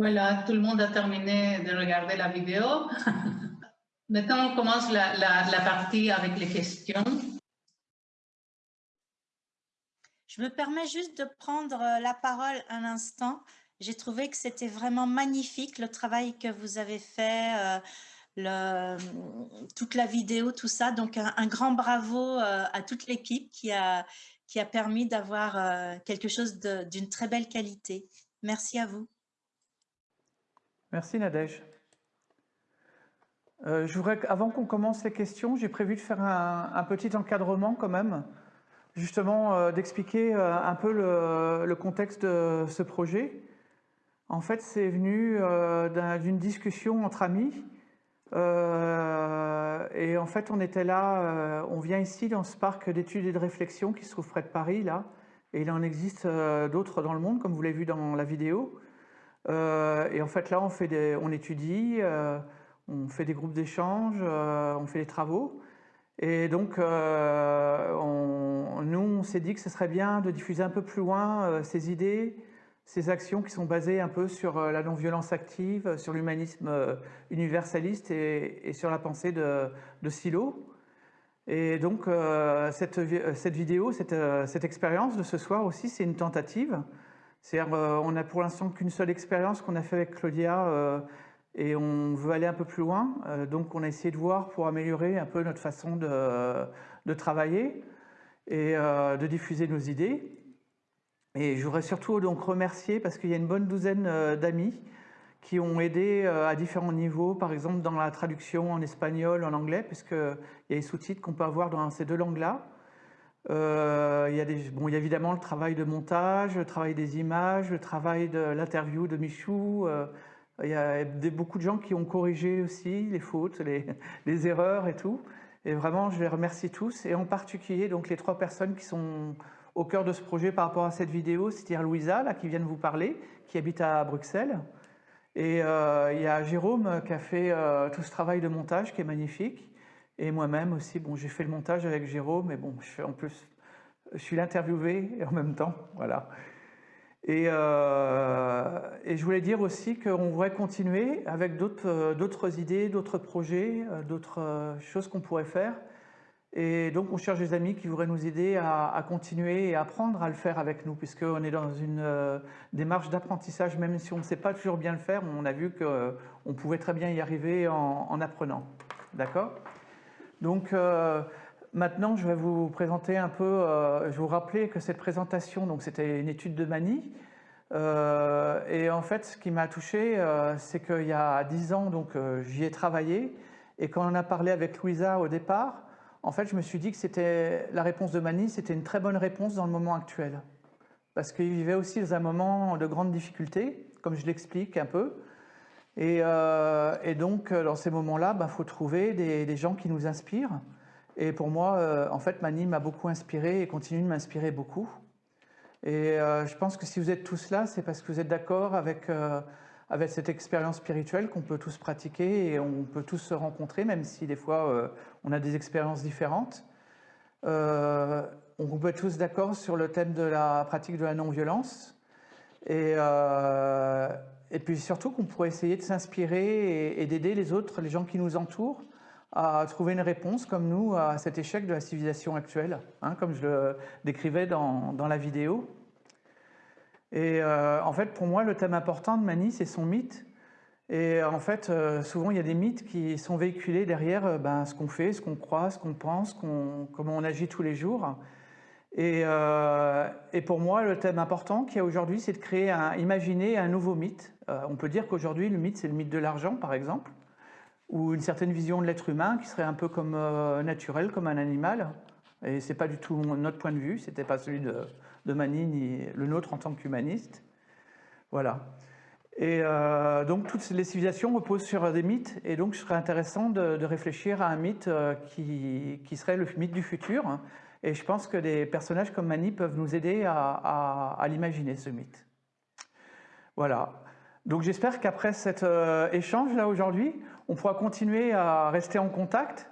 Voilà, tout le monde a terminé de regarder la vidéo. Maintenant, on commence la, la, partie avec les questions. Je me permets juste de prendre la parole un instant. J'ai trouvé que c'était vraiment magnifique le travail que vous avez fait, euh, le, toute la vidéo, tout ça. Donc, un, grand bravo euh, à toute l'équipe qui a, qui a permis d'avoir euh, quelque chose d'une très belle qualité. Merci à vous. Merci Nadège. Euh, je voudrais, avant qu'on commence les questions, j'ai prévu de faire un, petit encadrement quand même, justement euh, d'expliquer euh, un peu le, contexte de ce projet. En fait, c'est venu d'une discussion entre amis. et en fait, on était là, on vient ici dans ce parc d'études et de réflexion qui se trouve près de Paris, là. Et il en existe d'autres dans le monde, comme vous l'avez vu dans la vidéo. Euh, et en fait, là, on, étudie, euh, on fait des groupes d'échange, euh, on fait des travaux. Et donc, nous, on s'est dit que ce serait bien de diffuser un peu plus loin ces idées, ces actions qui sont basées un peu sur la non-violence active, sur l'humanisme universaliste et, sur la pensée de, Silo. Et donc, cette, vidéo, cette expérience de ce soir aussi, c'est une tentative c'est-à-dire, euh, on n'a pour l'instant qu'une seule expérience qu'on a fait avec Claudia euh, et on veut aller un peu plus loin. Euh, donc, on a essayé de voir pour améliorer un peu notre façon de, travailler et de diffuser nos idées. Et je voudrais surtout donc remercier parce qu'il y a une bonne douzaine d'amis qui ont aidé à différents niveaux, par exemple dans la traduction en espagnol, en anglais, puisqu'il y a les sous-titres qu'on peut avoir dans ces deux langues-là. Euh, il, y a bon, il y a évidemment le travail de montage, le travail des images, le travail de l'interview de Michou. Euh, il y a beaucoup de gens qui ont corrigé aussi les fautes, les, les, erreurs et tout. Et vraiment, je les remercie tous. Et en particulier, donc, les trois personnes qui sont au cœur de ce projet par rapport à cette vidéo, c'est-à-dire Louisa, là, qui vient de vous parler, qui habite à Bruxelles. Et euh, il y a Jérôme qui a fait tout ce travail de montage qui est magnifique. Et moi-même aussi, bon, j'ai fait le montage avec Jérôme, mais bon, je fais en plus, je suis l'interviewé en même temps, voilà. Et, euh, et, je voulais dire aussi qu'on voudrait continuer avec d'autres euh, idées, d'autres projets, euh, d'autres choses qu'on pourrait faire. Et donc on cherche des amis qui voudraient nous aider à, continuer et apprendre à le faire avec nous, puisqu'on est dans une démarche d'apprentissage, même si on ne sait pas toujours bien le faire, on a vu qu'on pouvait très bien y arriver en apprenant. D'accord? Donc euh, maintenant, je vais vous présenter un peu, euh, je vous rappeler que cette présentation, donc c'était une étude de Mani, euh, et en fait, ce qui m'a touché, c'est qu'il y a dix ans, donc j'y ai travaillé, et quand on a parlé avec Louisa au départ, en fait, je me suis dit que c'était la réponse de Mani, c'était une très bonne réponse dans le moment actuel. Parce qu'il vivait aussi dans un moment de grande difficulté, comme je l'explique un peu, euh, et, donc, euh, dans ces moments-là, il bah, faut trouver des, gens qui nous inspirent. Et pour moi, euh, en fait, Mani m'a beaucoup inspiré et continue de m'inspirer beaucoup. Et je pense que si vous êtes tous là, c'est parce que vous êtes d'accord avec, cette expérience spirituelle qu'on peut tous pratiquer et on peut tous se rencontrer, même si des fois on a des expériences différentes. on peut être tous d'accord sur le thème de la pratique de la non-violence. Et, et puis surtout qu'on pourrait essayer de s'inspirer et, d'aider les autres, les gens qui nous entourent, à trouver une réponse comme nous à cet échec de la civilisation actuelle, hein, comme je le décrivais dans, dans la vidéo. Et euh, en fait, pour moi, le thème important de Mani, c'est son mythe. Et en fait, euh, souvent, il y a des mythes qui sont véhiculés derrière euh, ben, ce qu'on fait, ce qu'on croit, ce qu'on pense, comment on agit tous les jours. Euh, et, pour moi, le thème important qu'il y a aujourd'hui, c'est de créer, imaginer un nouveau mythe. Euh, on peut dire qu'aujourd'hui, le mythe, c'est le mythe de l'argent, par exemple, ou une certaine vision de l'être humain qui serait un peu comme euh, naturel, comme un animal. Et c'est pas du tout notre point de vue, c'était pas celui de, de Mani ni le nôtre en tant qu'humaniste. Voilà. Et donc toutes les civilisations reposent sur des mythes, et donc ce serait intéressant de, réfléchir à un mythe qui, serait le mythe du futur, et je pense que des personnages comme Mani peuvent nous aider à, l'imaginer, ce mythe. Voilà. Donc j'espère qu'après cet euh, échange là aujourd'hui, on pourra continuer à rester en contact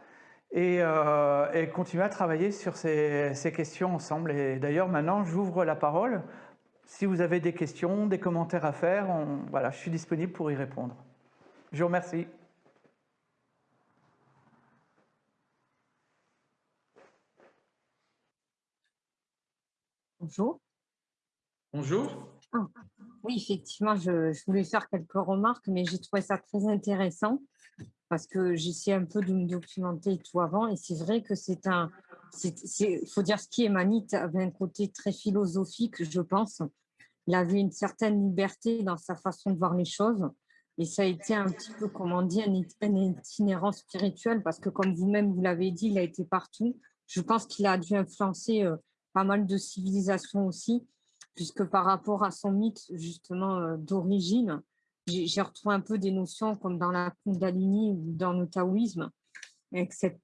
et, euh, continuer à travailler sur ces, questions ensemble. Et d'ailleurs maintenant, j'ouvre la parole si vous avez des questions, des commentaires à faire, voilà, je suis disponible pour y répondre. Je vous remercie. Bonjour. Bonjour. Ah, oui, effectivement, je, voulais faire quelques remarques, mais j'ai trouvé ça très intéressant parce que j'essayais un peu de me documenter tout avant. Et c'est vrai que c'est un. Il faut dire ce qui est Manite avait un côté très philosophique, je pense. Il avait une certaine liberté dans sa façon de voir les choses. Et ça a été un petit peu, comme on dit, un, itinérant spirituel parce que, comme vous-même vous l'avez dit, il a été partout. Je pense qu'il a dû influencer euh, pas mal de civilisations aussi, puisque par rapport à son mythe justement euh, d'origine, j'ai retrouvé un peu des notions comme dans la Kundalini ou dans le taoïsme, avec cette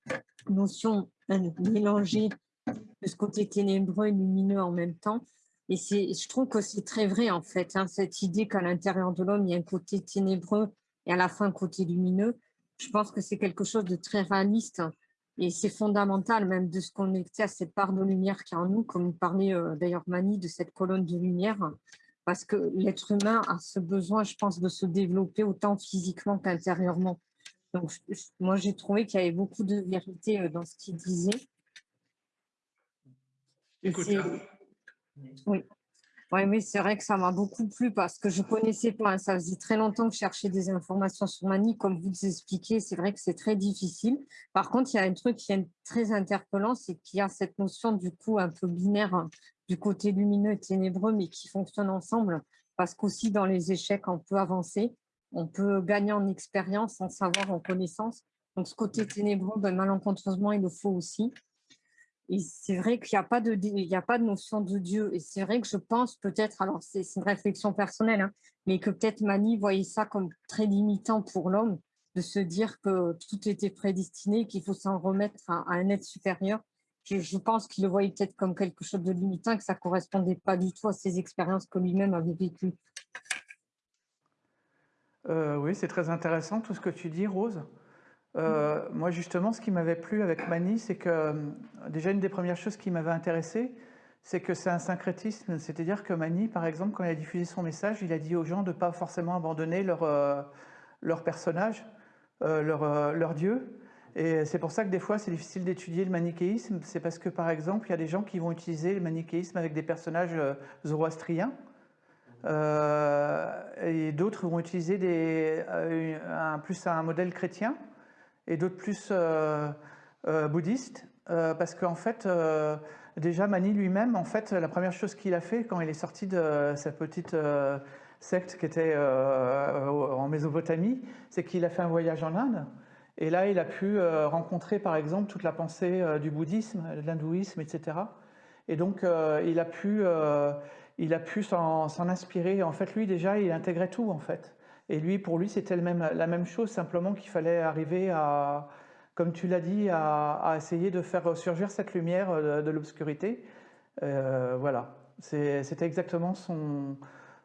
notion mélangée de ce côté ténébreux et lumineux en même temps. Et je trouve que c'est très vrai en fait, hein, cette idée qu'à l'intérieur de l'homme, il y a un côté ténébreux et à la fin un côté lumineux. Je pense que c'est quelque chose de très réaliste et c'est fondamental même de se connecter à cette part de lumière qui est en nous, comme parlait euh, d'ailleurs Mani de cette colonne de lumière, parce que l'être humain a ce besoin, je pense, de se développer autant physiquement qu'intérieurement. Donc, moi, j'ai trouvé qu'il y avait beaucoup de vérité euh, dans ce qu'il disait. Oui. Oui, mais c'est vrai que ça m'a beaucoup plu parce que je ne connaissais pas. Hein. Ça faisait très longtemps que je cherchais des informations sur Mani. Comme vous expliquez, c'est vrai que c'est très difficile. Par contre, il y a un truc qui est très interpellant, c'est qu'il y a cette notion du coup un peu binaire hein, du côté lumineux et ténébreux, mais qui fonctionnent ensemble. Parce qu'aussi dans les échecs, on peut avancer, on peut gagner en expérience, en savoir, en connaissance. Donc ce côté ténébreux, ben, malencontreusement, il le faut aussi. Et c'est vrai qu'il n'y a, pas de, a pas de notion de Dieu. Et c'est vrai que je pense peut-être, alors c'est une réflexion personnelle, hein, mais que peut-être Mani voyait ça comme très limitant pour l'homme, de se dire que tout était prédestiné, qu'il faut s'en remettre à, un être supérieur. Je, pense qu'il le voyait peut-être comme quelque chose de limitant, que ça ne correspondait pas du tout à ses expériences que lui-même avait vécues. Euh, oui, c'est très intéressant tout ce que tu dis, Rose. Euh, moi, justement, ce qui m'avait plu avec Mani, c'est que euh, déjà une des premières choses qui m'avait intéressé, c'est que c'est un syncrétisme. C'est-à-dire que Mani, par exemple, quand il a diffusé son message, il a dit aux gens de ne pas forcément abandonner leur, euh, personnage, leur, dieu. Et c'est pour ça que des fois, c'est difficile d'étudier le manichéisme. C'est parce que, par exemple, il y a des gens qui vont utiliser le manichéisme avec des personnages zoroastriens. et d'autres vont utiliser plus un modèle chrétien et d'autres plus euh, euh, bouddhistes, euh, parce qu'en fait, déjà Mani lui-même, en fait, la première chose qu'il a fait quand il est sorti de sa petite secte qui était en Mésopotamie, c'est qu'il a fait un voyage en Inde. Et là, il a pu rencontrer, par exemple, toute la pensée du bouddhisme, de l'hindouisme, etc. Et donc, il a pu, il a pu s'en inspirer. En fait, lui, déjà, il intégrait tout, en fait. Et lui, pour lui, c'était la même chose, simplement qu'il fallait arriver à, comme tu l'as dit, à, essayer de faire surgir cette lumière de, l'obscurité. Euh, voilà, c'était exactement son,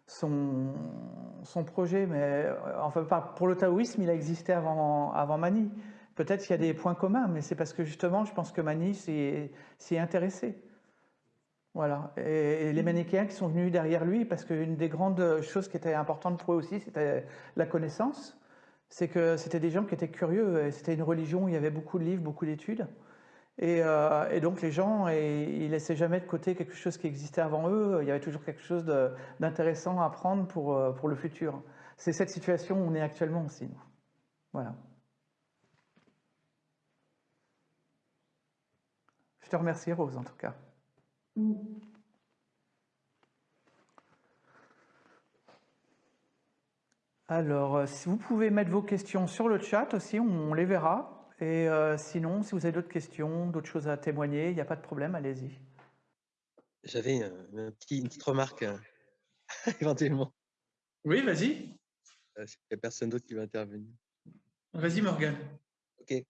son, son, projet. Mais euh, enfin, pour le taoïsme, il a existé avant, avant Mani. Peut-être qu'il y a des points communs, mais c'est parce que justement, je pense que Mani s'y est intéressé. Voilà. Et, les manichéens qui sont venus derrière lui, parce qu'une des grandes choses qui était importante pour eux aussi, c'était la connaissance. C'est que c'était des gens qui étaient curieux, et c'était une religion où il y avait beaucoup de livres, beaucoup d'études. Et, euh, donc les gens, et, ils laissaient jamais de côté quelque chose qui existait avant eux, il y avait toujours quelque chose d'intéressant à apprendre pour, euh, pour le futur. C'est cette situation où on est actuellement aussi. Nous. Voilà. Je te remercie Rose en tout cas. Alors, euh, si vous pouvez mettre vos questions sur le chat aussi, on, les verra. Et euh, sinon, si vous avez d'autres questions, d'autres choses à témoigner, il n'y a pas de problème, allez-y. J'avais une, petite remarque, euh, éventuellement. Oui, vas-y. Il n'y a personne d'autre qui va intervenir. Vas-y, Morgane. Ok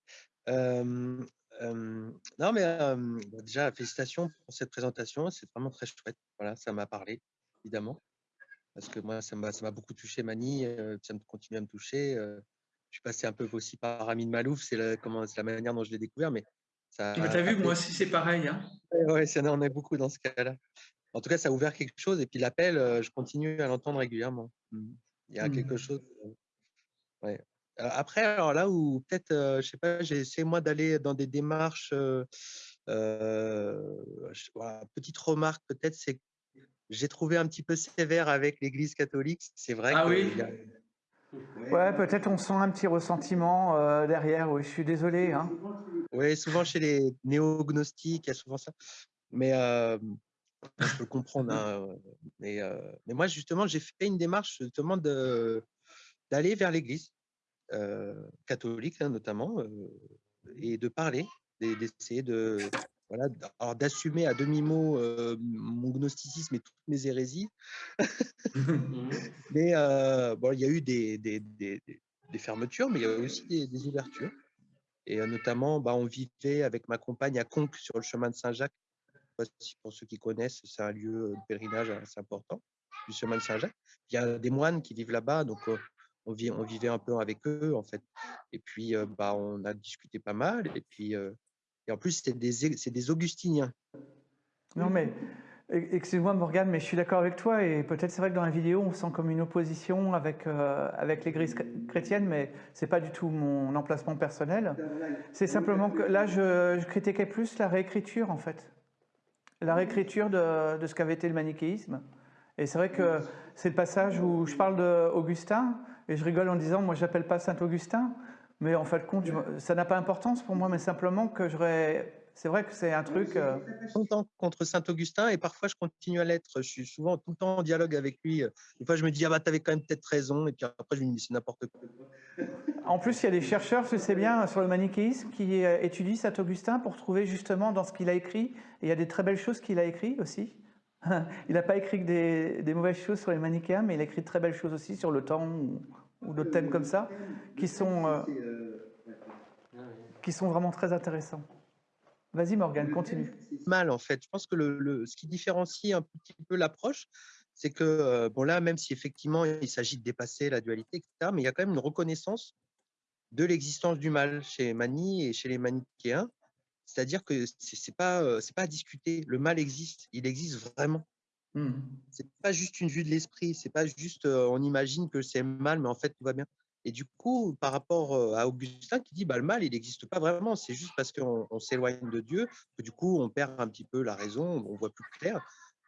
non, mais bah, déjà, félicitations pour cette présentation. C'est vraiment très chouette. Voilà, ça m'a parlé, évidemment. Parce que moi, ça m'a beaucoup touché, Mani. ça me continue à me toucher. je suis passé un peu aussi par Amine Malouf. C'est la, la manière dont je l'ai découvert. Mais ça. Tu as vu, moi aussi, c'est pareil. Hein ouais, on est beaucoup dans ce cas-là. en tout cas, ça a ouvert quelque chose. Et puis l'appel, je continue à l'entendre régulièrement. Mmh. Il y a quelque Mmh. chose. euh, ouais. Euh, Après, alors là où peut-être, euh, je sais pas, j'ai essayé moi d'aller dans des démarches. euh, euh, je- voilà, petite remarque peut-être, c'est que j'ai trouvé un petit peu sévère avec l'Église catholique. C'est vrai Ah que oui? a- Ouais, peut-être on sent un petit ressentiment euh, derrière. Oui, je suis désolé. Hein. Oui, souvent chez les néo-gnostiques, il y a souvent ça. Mais euh, je peux comprendre. hein, mais, euh, mais moi, justement, j'ai fait une démarche justement de- d'aller vers l'Église euh, catholique, hein, notamment, et de parler, d'e- d'essayer de voilà, alors d'assumer à demi-mot euh, mon gnosticisme et toutes mes hérésies. mais euh, bon, il y a eu des, des, des- fermetures, mais il y a eu aussi des, ouvertures. Et euh, notamment, bah, on vivait avec ma compagne à Conques, sur le chemin de Saint-Jacques. Pour ceux qui connaissent, c'est un lieu de pèlerinage assez important, du chemin de Saint-Jacques. Il y a des moines qui vivent là-bas, donc on, vit, on vivait un peu avec eux, en fait. Et puis, bah, on a discuté pas mal. Et puis, et en plus, c'était des, é- c'est des augustiniens. Non, mais excuse-moi, Morgane, mais je suis d'accord avec toi. Et peut-être c'est vrai que dans la vidéo, on sent comme une opposition avec, euh, avec l'Église chr- chrétienne, mais c'est pas du tout mon emplacement personnel. C'est simplement que là, je, je critiquais plus la réécriture, en fait. La réécriture de, de ce qu'avait été le manichéisme. Et c'est vrai que c'est le passage où je parle d'Augustin, et je rigole en disant, moi, j'appelle pas Saint-Augustin, mais en fin de compte, je- ça n'a pas d'importance pour moi, mais simplement que j'aurais. C'est vrai que c'est un truc. euh, longtemps contre Saint-Augustin et parfois je continue à l'être. Je suis souvent tout le temps en dialogue avec lui. Des fois, je me dis, ah bah, t'avais quand même peut-être raison. Et puis après, je lui dis, c'est n'importe quoi. En plus, il y a des chercheurs, je sais bien, sur le manichéisme qui euh, étudient Saint-Augustin pour trouver justement dans ce qu'il a écrit, et il y a des très belles choses qu'il a écrites aussi. Il n'a pas écrit que des, des mauvaises choses sur les manichéens, mais il a écrit de très belles choses aussi sur le temps ou, ou d'autres thèmes comme ça, qui sont, euh, qui sont vraiment très intéressants. Vas-y Morgane, continue. Mal, en fait. Je pense que le, le- ce qui différencie un petit peu l'approche, c'est que, euh, bon, là, même si effectivement il s'agit de dépasser la dualité, etc., mais il y a quand même une reconnaissance de l'existence du mal chez Mani et chez les manichéens. C'est-à-dire que c'est pas, c'est pas à discuter. Le mal existe, il existe vraiment. Hmm. c'est pas juste une vue de l'esprit, c'est pas juste euh, on imagine que c'est mal, mais en fait tout va bien. Et du coup, par rapport à Augustin qui dit bah, le mal, il n'existe pas vraiment, c'est juste parce qu'on on s'éloigne de Dieu que du coup on perd un petit peu la raison, on voit plus clair.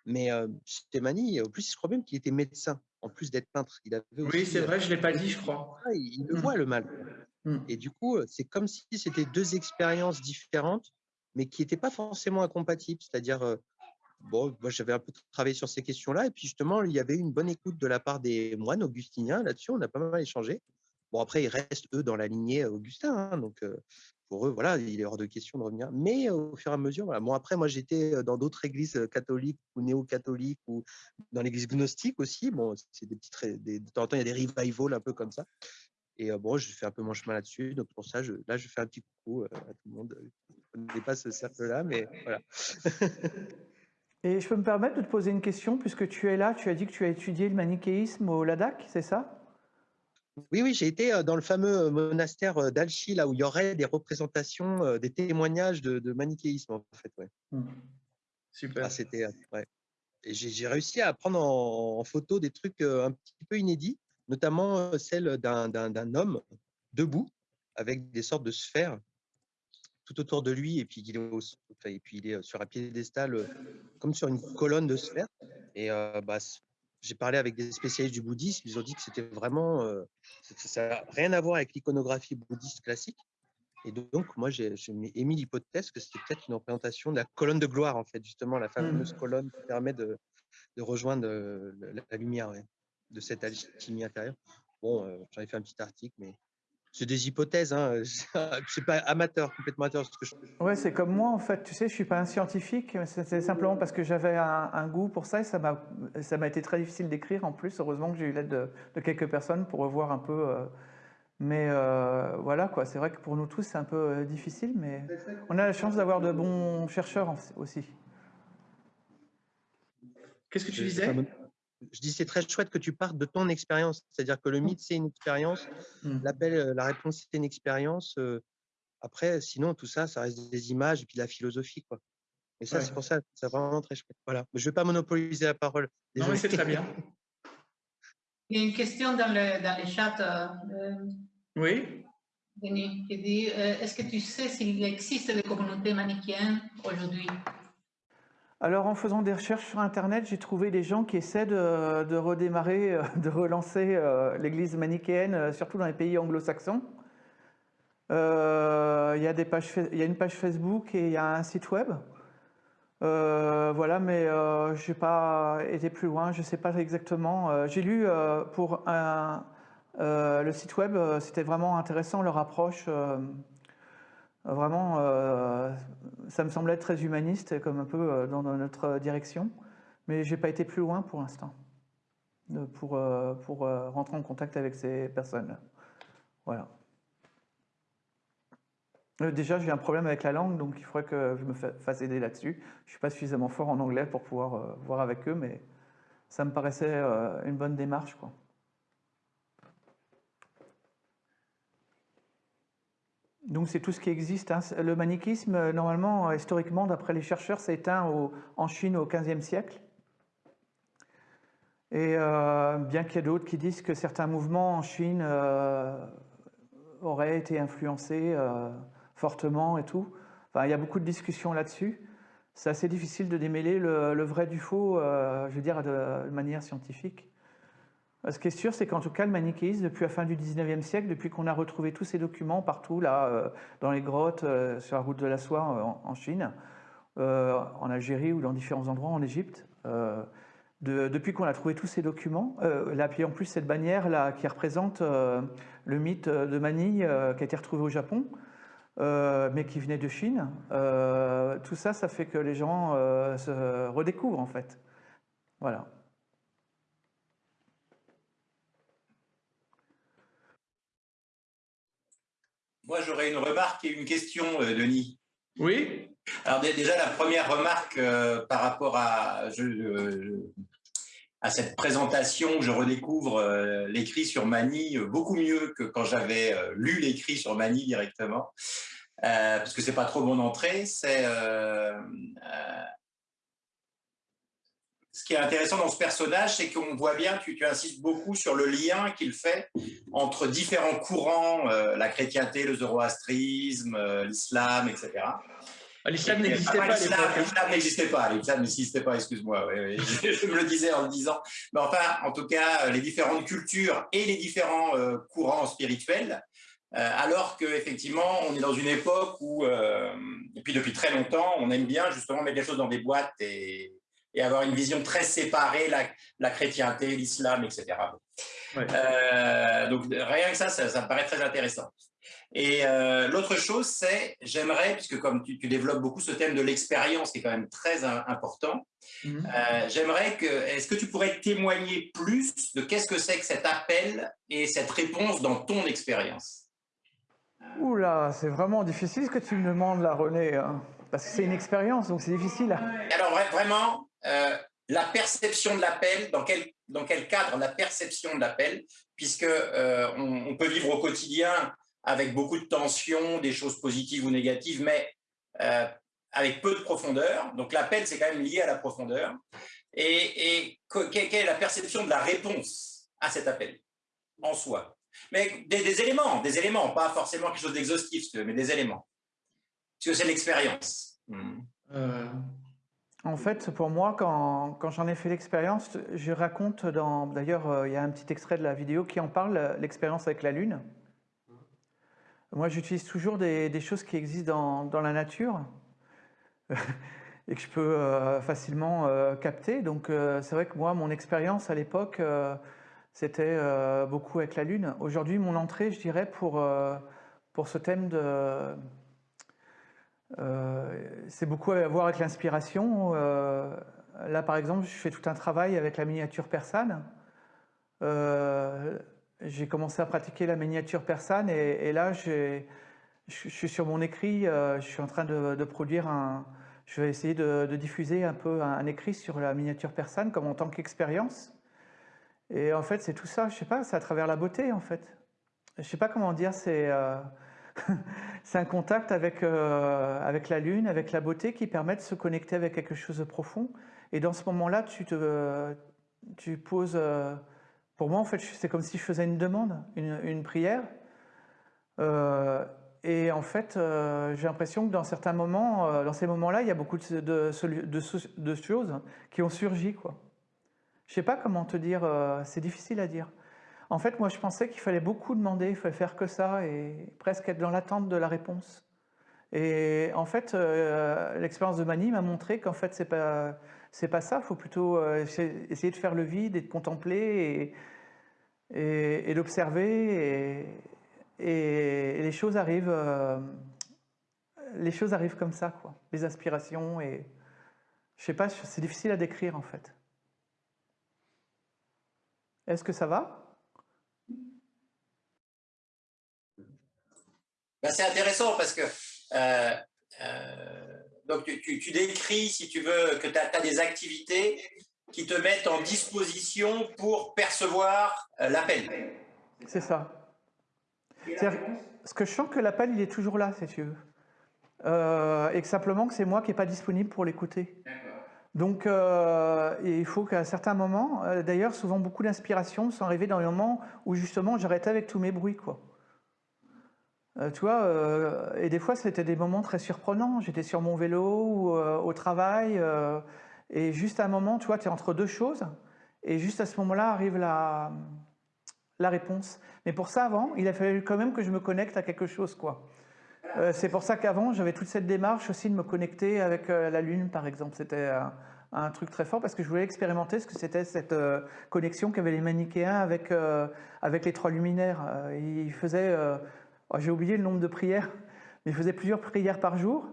Mais euh, en plus, je crois même qu'il était médecin, en plus d'être peintre. Il avait Oui, c'est vrai, je ne l'ai pas dit, je crois. il, il le Mm. voit le mal. Mm. Et du coup, c'est comme si c'était deux expériences différentes, mais qui n'étaient pas forcément incompatibles. C'est-à-dire, bon, moi j'avais un peu travaillé sur ces questions-là, et puis justement, il y avait une bonne écoute de la part des moines augustiniens là-dessus. On a pas mal échangé. Bon, après, ils restent eux dans la lignée Augustin, hein, donc pour eux, voilà, il est hors de question de revenir. Mais au fur et à mesure, voilà. Bon, après, moi j'étais dans d'autres églises catholiques ou néo-catholiques ou dans l'église gnostique aussi. Bon, c'est des petites, des, de temps en temps, il y a des revivals un peu comme ça. Et euh, bon, je fais un peu mon chemin là-dessus. Donc pour ça, je, là, je fais un petit coucou à tout le monde. Je ne pas ce cercle-là, mais voilà. Et je peux me permettre de te poser une question, puisque tu es là, tu as dit que tu as étudié le manichéisme au Ladakh, c'est ça? Oui, oui, j'ai été dans le fameux monastère d'Alchi, là où il y aurait des représentations, des témoignages de, de manichéisme, en fait. Ouais. Super. Ah, c'était, ouais. Et j'ai réussi à prendre en, en photo des trucs un petit peu inédits, notamment celle d'un homme debout avec des sortes de sphères tout autour de lui, et puis il est, au- et puis il est sur un piédestal, comme sur une colonne de sphères. Et euh, bah, j'ai parlé avec des spécialistes du bouddhisme, ils ont dit que c'était vraiment, euh, ça n'a rien à voir avec l'iconographie bouddhiste classique. Et donc, moi, j'ai j'ai mis- émis l'hypothèse que c'était peut-être une représentation de la colonne de gloire, en fait, justement, la fameuse colonne qui permet de, de rejoindre la, la lumière ouais, de cette alchimie intérieure. Bon, euh, j'en ai fait un petit article, mais c'est des hypothèses, hein, c'est pas amateur, complètement amateur. Ce que je... Ouais, c'est comme moi en fait. Tu sais, je suis pas un scientifique. C'est simplement parce que j'avais un, un goût pour ça et ça m'a, ça m'a été très difficile d'écrire en plus. Heureusement que j'ai eu l'aide de, de quelques personnes pour revoir un peu. euh, mais euh, voilà quoi. C'est vrai que pour nous tous c'est un peu euh, difficile, mais on a la chance d'avoir de bons chercheurs aussi. Qu'est-ce que tu disais Je dis c'est très chouette que tu partes de ton expérience, c'est-à-dire que le mythe c'est une expérience, Hmm. l'appel, euh, la réponse c'est une expérience. euh, après, sinon tout ça, ça reste des images et puis de la philosophie quoi. Et ça, Ouais. c'est pour ça, c'est vraiment très chouette. Voilà. Je ne vais pas monopoliser la parole. Non, mais Désolé. c'est très bien. Il y a une question dans le, dans le chat, euh, euh, Oui. Denis, qui dit euh, Est-ce que tu sais s'il existe des communautés manichéennes aujourd'hui? Alors, en faisant des recherches sur Internet, j'ai trouvé des gens qui essaient de, redémarrer, euh, de relancer euh, l'église manichéenne, euh, surtout dans les pays anglo-saxons. Il y, a une page Facebook et il y a un site web. Voilà, mais je n'ai pas été plus loin, je ne sais pas exactement. J'ai lu pour le site web, c'était vraiment intéressant leur approche. Vraiment, euh, ça me semblait très humaniste, comme un peu euh, dans, notre direction. Mais j'ai pas été plus loin pour l'instant pour, euh, pour euh, rentrer en contact avec ces personnes. Voilà. Déjà, j'ai un problème avec la langue, donc il faudrait que je me fa- fasse aider là-dessus. Je ne suis pas suffisamment fort en anglais pour pouvoir voir avec eux, mais ça me paraissait une bonne démarche. Quoi. Donc c'est tout ce qui existe. hein. Le manichisme, euh, normalement, euh, historiquement, d'après les chercheurs, s'est éteint en Chine au XVe siècle. Et euh, bien qu'il y ait d'autres qui disent que certains mouvements en Chine auraient été influencés fortement et tout. Enfin, il y a beaucoup de discussions là-dessus. C'est assez difficile de démêler le, vrai du faux, je veux dire, de manière scientifique. Ce qui est sûr, c'est qu'en tout cas, le manichéisme, depuis la fin du 19e siècle, depuis qu'on a retrouvé tous ces documents partout, là, euh, dans les grottes, euh, sur la route de la soie euh, en, Chine, en Algérie ou dans différents endroits en Égypte, de- depuis qu'on a trouvé tous ces documents, euh, là, puis en plus cette bannière là, qui représente le mythe de Mani euh, qui a été retrouvé au Japon, mais qui venait de Chine, tout ça, ça fait que les gens se redécouvrent en fait. Voilà. Moi, j'aurais une remarque et une question, euh, Denis. Oui. Alors dé- déjà, la première remarque euh, par rapport à, je- euh, à cette présentation, je redécouvre euh, l'écrit sur Mani beaucoup mieux que quand j'avais euh, lu l'écrit sur Mani directement, parce que c'est pas trop mon entrée. C'est ce qui est intéressant dans ce personnage, c'est qu'on voit bien, tu, tu insistes beaucoup sur le lien qu'il fait entre différents courants, euh, la chrétienté, le zoroastrisme, euh, l'islam, etc. Ah, L'islam n'existait pas l'islam, hein. L'islam n'existait pas, l'islam n'existait pas, excuse-moi. oui, oui. Je, me le disais en le disant. Mais enfin, en tout cas, les différentes cultures et les différents euh, courants spirituels, euh, alors qu'effectivement, on est dans une époque où, euh, et puis depuis très longtemps, on aime bien justement mettre les choses dans des boîtes et, et avoir une vision très séparée, la, la chrétienté, l'islam, etc. Ouais. Euh, donc rien que ça, ça, ça me paraît très intéressant. Et euh, l'autre chose, c'est, j'aimerais, puisque comme tu, tu développes beaucoup ce thème de l'expérience, qui est quand même très im- important, Mhm. euh, j'aimerais que, est-ce que tu pourrais témoigner plus de qu'est-ce que c'est que cet appel et cette réponse dans ton expérience? Oula, c'est vraiment difficile ce que tu me demandes là, René. hein. Parce que c'est une expérience, donc c'est difficile. Alors vra- vraiment, euh, la perception de l'appel, dans quel, cadre la perception de l'appel, puisque euh, on, peut vivre au quotidien avec beaucoup de tensions, des choses positives ou négatives, mais euh, avec peu de profondeur. Donc l'appel, c'est quand même lié à la profondeur. Et, et que- que- quelle est la perception de la réponse à cet appel en soi? Mais des, éléments, des éléments, pas forcément quelque chose d'exhaustif, mais des éléments. Parce que c'est l'expérience. Hmm. En fait, pour moi, quand, j'en ai fait l'expérience, je raconte dans. D'ailleurs, euh, il y a un petit extrait de la vidéo qui en parle, l'expérience avec la Lune. Moi, j'utilise toujours des, choses qui existent dans, la nature et que je peux euh, facilement euh, capter. Donc, c'est vrai que moi, mon expérience à l'époque, c'était beaucoup avec la Lune. Aujourd'hui, mon entrée, je dirais, pour, pour ce thème de. Euh, c'est beaucoup à voir avec l'inspiration. Euh, là, par exemple, je fais tout un travail avec la miniature persane. Euh, j'ai commencé à pratiquer la miniature persane et, là, je suis sur mon écrit. je suis en train de, produire un. Je vais essayer de, diffuser un peu un, écrit sur la miniature persane comme en tant qu'expérience. Et en fait, c'est tout ça. Je sais pas, c'est à travers la beauté, en fait. Je sais pas comment dire. C'est c'est un contact avec, euh, avec la lune, avec la beauté qui permet de se connecter avec quelque chose de profond. Et dans ce moment-là, tu te tu poses... euh, pour moi, en fait, c'est comme si je faisais une demande, une, une prière. Euh, et en fait, j'ai l'impression que dans certains moments, dans ces moments-là, il y a beaucoup de, choses qui ont surgi. Quoi. Je sais pas comment te dire, c'est difficile à dire. En fait, moi, je pensais qu'il fallait beaucoup demander, il fallait faire que ça et presque être dans l'attente de la réponse. Et en fait, euh, l'expérience de Mani m'a montré qu'en fait, c'est pas pas ça. Il faut plutôt euh, essayer de faire le vide et de contempler et, et, d'observer. Et les choses arrivent, euh, les choses arrivent comme ça, quoi. Les aspirations et je sais pas, c'est difficile à décrire en fait. Est-ce que ça va? Ben, c'est intéressant parce que euh, euh, donc tu, tu- tu décris, si tu veux, que tu as, des activités qui te mettent en disposition pour percevoir euh, l'appel. C'est ça. Ce que je sens que l'appel, il est toujours là, si tu veux. Euh, et que simplement que c'est moi qui n'ai pas disponible pour l'écouter. Donc, euh, et il faut qu'à certains moments, euh, d'ailleurs, souvent beaucoup d'inspirations sont arrivées dans les moments où justement j'arrêtais avec tous mes bruits, quoi. Euh, tu vois, euh, et des fois c'était des moments très surprenants. J'étais sur mon vélo ou euh, au travail, euh, et juste à un moment, tu vois, tu es entre deux choses, et juste à ce moment-là arrive la, réponse. Mais pour ça, avant, il a fallu quand même que je me connecte à quelque chose, quoi. C'est pour ça qu'avant, j'avais toute cette démarche aussi de me connecter avec la Lune, par exemple. C'était un, truc très fort parce que je voulais expérimenter ce que c'était cette connexion qu'avaient les manichéens avec, avec les trois luminaires. Ils faisaient, j'ai oublié le nombre de prières, mais ils faisaient plusieurs prières par jour,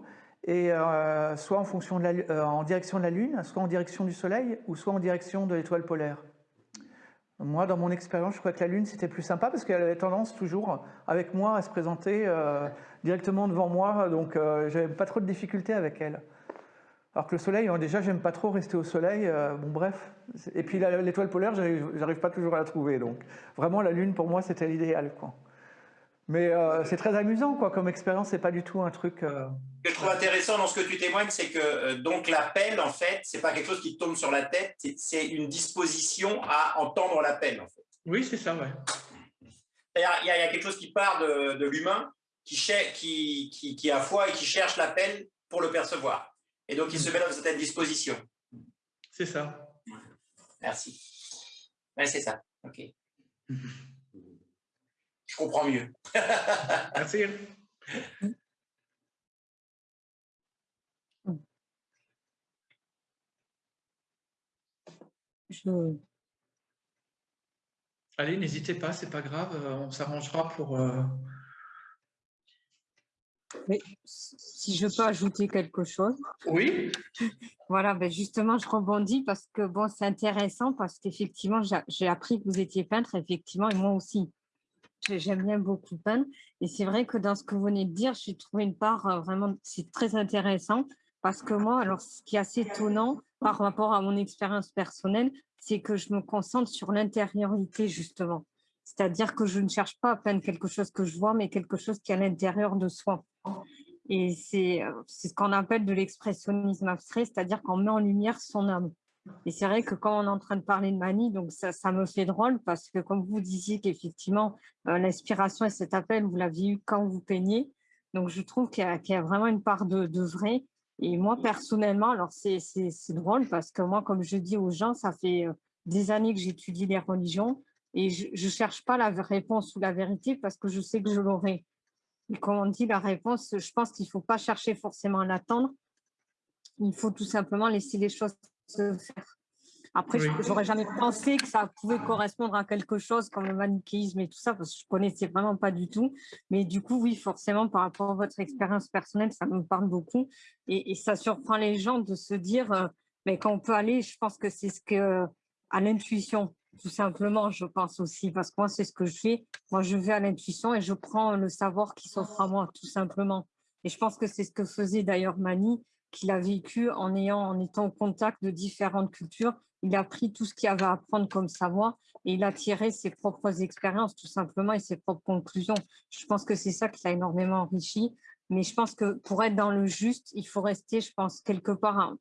et euh, soit euh, en direction de la Lune, soit en direction du Soleil, ou soit en direction de l'étoile polaire. Moi, dans mon expérience, je crois que la Lune, c'était plus sympa parce qu'elle avait tendance toujours, avec moi, à se présenter euh, directement devant moi. Donc, j'avais pas trop de difficultés avec elle. Alors que le Soleil, hein, déjà, j'aime pas trop rester au Soleil. bon, bref. Et puis, l'étoile polaire, j'arrive pas toujours à la trouver. Donc, vraiment, la Lune, pour moi, c'était l'idéal. quoi. Mais euh, c'est très amusant, quoi. Comme expérience, c'est pas du tout un truc... euh, Ce que je trouve intéressant dans ce que tu témoignes, c'est que euh, donc l'appel, en fait, c'est pas quelque chose qui te tombe sur la tête, c'est- une disposition à entendre l'appel. En fait. Oui, c'est ça, ouais. Il y, a- il y a quelque chose qui part de, de l'humain, qui, qui, qui, qui a foi et qui cherche l'appel pour le percevoir. Et donc, il se met dans cette disposition. C'est ça. Merci. Ouais, c'est ça. OK. Je comprends mieux. Merci. Je, Allez, n'hésitez pas, c'est pas grave, euh, on s'arrangera pour. euh, mais si je peux ajouter quelque chose. Oui, Voilà, ben justement, je rebondis parce que bon, c'est intéressant parce qu'effectivement, j'ai j'ai appris que vous étiez peintre, effectivement, et moi aussi. J'ai- J'aime bien beaucoup peindre. Et c'est vrai que dans ce que vous venez de dire, j'ai trouvé une part euh, vraiment, c'est très intéressant parce que moi, alors ce qui est assez étonnant par rapport à mon expérience personnelle, c'est que je me concentre sur l'intériorité, justement. C'est-à-dire que je ne cherche pas à peindre quelque chose que je vois, mais quelque chose qui est à l'intérieur de soi. Et c'est euh, c'est ce qu'on appelle de l'expressionnisme abstrait, c'est-à-dire qu'on met en lumière son âme. Et c'est vrai que quand on est en train de parler de manie, donc ça, me fait drôle parce que comme vous disiez qu'effectivement, euh, l'inspiration et cet appel, vous l'aviez eu quand vous peignez. Donc je trouve qu'il y, a- vraiment une part de, vrai. Et moi, personnellement, alors c'est drôle parce que moi, comme je dis aux gens, ça fait euh, des années que j'étudie les religions et je ne cherche pas la réponse ou la vérité parce que je sais que je l'aurai. Et comme on dit, la réponse, je pense qu'il ne faut pas chercher forcément à l'attendre. Il faut tout simplement laisser les choses se faire. Après, Oui. n'aurais jamais pensé que ça pouvait correspondre à quelque chose comme le manichéisme et tout ça, parce que je ne connaissais vraiment pas du tout. Mais du coup, oui, forcément, par rapport à votre expérience personnelle, ça me parle beaucoup. Et, et ça surprend les gens de se dire, euh, mais quand on peut aller, je pense que c'est ce que, à l'intuition, tout simplement, je pense aussi, parce que moi, c'est ce que je fais. Moi, je vais à l'intuition et je prends le savoir qui s'offre à moi, tout simplement. Et je pense que c'est ce que faisait d'ailleurs Mani. Qu'il a vécu en, ayant, en étant au contact de différentes cultures. Il a pris tout ce qu'il avait à apprendre comme savoir et il a tiré ses propres expériences tout simplement et ses propres conclusions. Je pense que c'est ça qui l'a énormément enrichi. Mais je pense que pour être dans le juste, il faut rester, je pense, quelque part,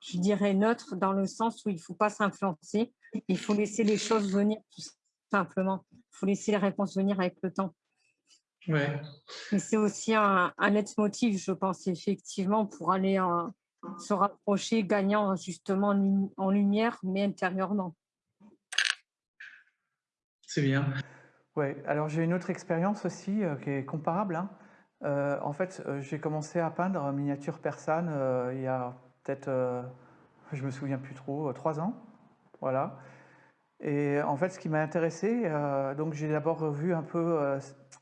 je dirais neutre, dans le sens où il ne faut pas s'influencer. Il faut laisser les choses venir tout simplement. Il faut laisser les réponses venir avec le temps. Ouais. Mais c'est aussi un, un motif, je pense, effectivement, pour aller se rapprocher, gagnant justement en, lumière, mais intérieurement. C'est bien. Oui, alors j'ai une autre expérience aussi euh, qui est comparable. Hein. Euh, en fait, euh, j'ai commencé à peindre en miniature persane il y a peut-être, je me souviens plus trop, trois ans. Voilà. Et en fait, ce qui m'a intéressé, donc j'ai d'abord vu un peu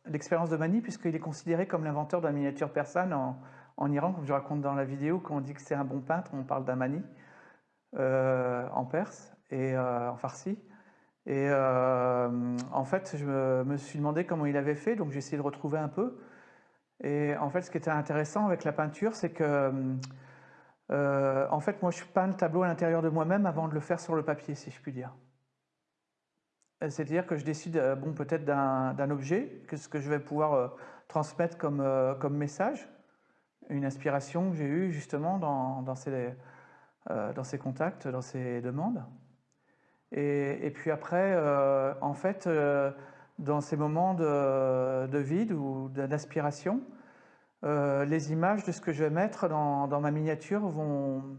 l'expérience de Mani, puisqu'il est considéré comme l'inventeur de la miniature persane en, Iran, comme je raconte dans la vidéo, quand on dit que c'est un bon peintre, on parle d'un Mani en perse et en farsi. Et en fait, je me, suis demandé comment il avait fait, donc j'ai essayé de retrouver un peu. Et en fait, ce qui était intéressant avec la peinture, c'est que, euh, en fait, moi, je peins le tableau à l'intérieur de moi-même avant de le faire sur le papier, si je puis dire. C'est-à-dire que je décide, euh, bon, peut-être d'un objet, que ce que je vais pouvoir euh, transmettre comme, comme message, une inspiration que j'ai eue justement dans, dans, ces, dans ces contacts, dans ces demandes. Et, puis après, en fait, dans ces moments de, vide ou d'aspiration, euh, les images de ce que je vais mettre dans, ma miniature vont,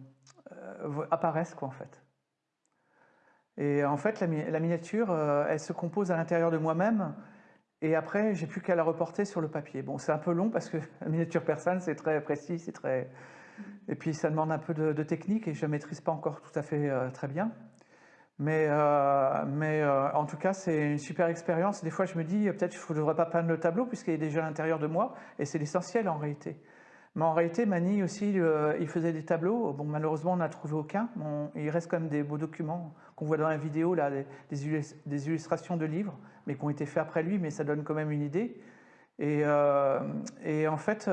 euh, apparaissent quoi en fait. Et en fait, la, miniature, euh, elle se compose à l'intérieur de moi-même, et après, j'ai plus qu'à la reporter sur le papier. Bon, c'est un peu long parce que la miniature persane, c'est très précis, c'est très... Et puis, ça demande un peu de, de, technique et je ne maîtrise pas encore tout à fait très bien. Mais, euh, mais euh, en tout cas, c'est une super expérience. Des fois, je me dis, peut-être je ne devrais pas peindre le tableau puisqu'il est déjà à l'intérieur de moi, et c'est l'essentiel en réalité. Mais en réalité, Mani aussi, il faisait des tableaux. Bon, malheureusement, on n'a trouvé aucun. il reste quand même des beaux documents qu'on voit dans la vidéo, là, des, illustrations de livres, mais qui ont été faits après lui, mais ça donne quand même une idée. Et, euh, et en fait,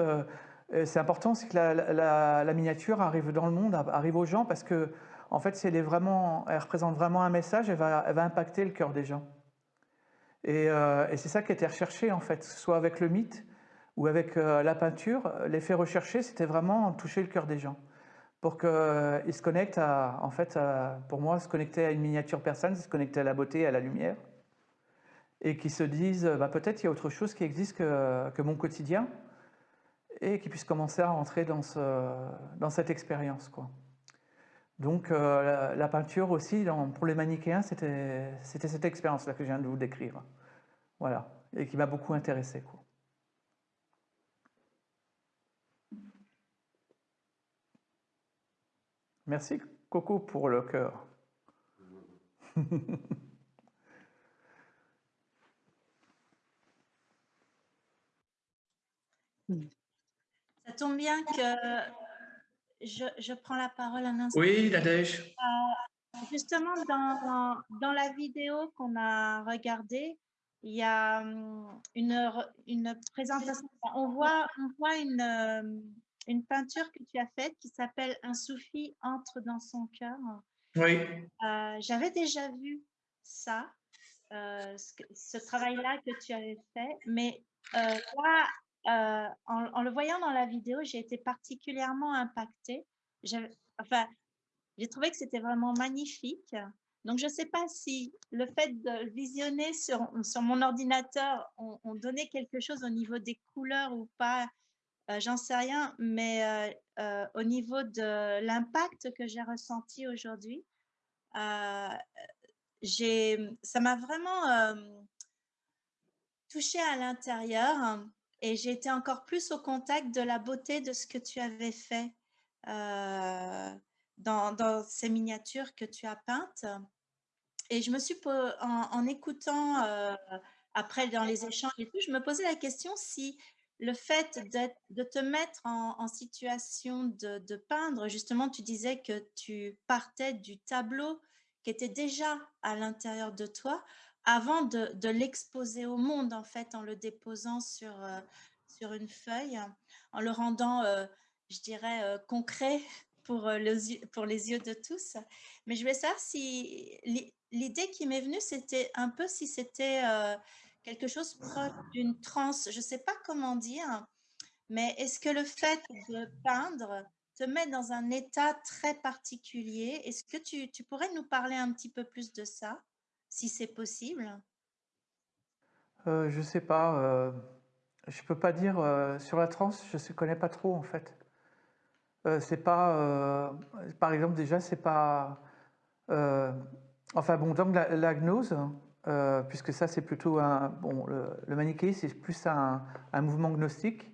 c'est important, c'est que la, la, miniature arrive dans le monde, arrive aux gens, parce que en fait, elle, est vraiment, elle représente vraiment un message, elle va, impacter le cœur des gens. Euh, et, c'est ça qui était recherché, en fait, soit avec le mythe ou avec euh, la peinture. L'effet recherché, c'était vraiment toucher le cœur des gens. Pour qu'ils euh, se connectent à, en fait, pour moi, se connecter à une miniature personne, se connecter à la beauté, à la lumière. Et qui se disent, bah, peut-être il y a autre chose qui existe que, mon quotidien. Et qui puissent commencer à rentrer dans, ce, dans cette expérience, quoi. Donc euh, la, peinture aussi, pour les manichéens, c'était cette expérience-là que je viens de vous décrire. Voilà, et qui m'a beaucoup intéressé. Merci Coco pour le cœur. Ça tombe bien que je, prends la parole un instant. Oui, Nadège. Euh, justement, dans, dans, la vidéo qu'on a regardée, il y a hum, une, une présentation. On voit, on voit une, euh, une peinture que tu as faite qui s'appelle Un soufi entre dans son cœur. Oui. Euh, j'avais déjà vu ça, ce, travail-là que tu avais fait, mais là, euh, en, le voyant dans la vidéo, j'ai été particulièrement impactée. Enfin, j'ai trouvé que c'était vraiment magnifique. Donc, je ne sais pas si le fait de visionner sur, sur mon ordinateur on, donnait quelque chose au niveau des couleurs ou pas, euh, j'en sais rien, mais euh, au niveau de l'impact que j'ai ressenti aujourd'hui, ça m'a vraiment touchée à l'intérieur et j'ai été encore plus au contact de la beauté de ce que tu avais fait euh, dans, ces miniatures que tu as peintes. Et je me suis, en, écoutant euh, après dans les échanges et tout, je me posais la question si le fait de te mettre en, situation de, peindre, justement, tu disais que tu partais du tableau qui était déjà à l'intérieur de toi, avant de, l'exposer au monde, en fait, en le déposant sur, euh, sur une feuille, en le rendant euh, je dirais, concret pour, les, pour les yeux de tous. Mais je voulais savoir si l'idée qui m'est venue, c'était un peu si c'était quelque chose proche d'une transe. Je ne sais pas comment dire, mais est-ce que le fait de peindre te met dans un état très particulier? Est-ce que tu, pourrais nous parler un petit peu plus de ça, si c'est possible? Euh, Je ne sais pas. Euh, je ne peux pas dire. Euh, sur la transe, je ne connais pas trop, en fait. c'est pas... par exemple, déjà, c'est pas... enfin, bon, donc la gnose, puisque ça, c'est plutôt un... Bon, le, manichéisme, c'est plus un, mouvement gnostique.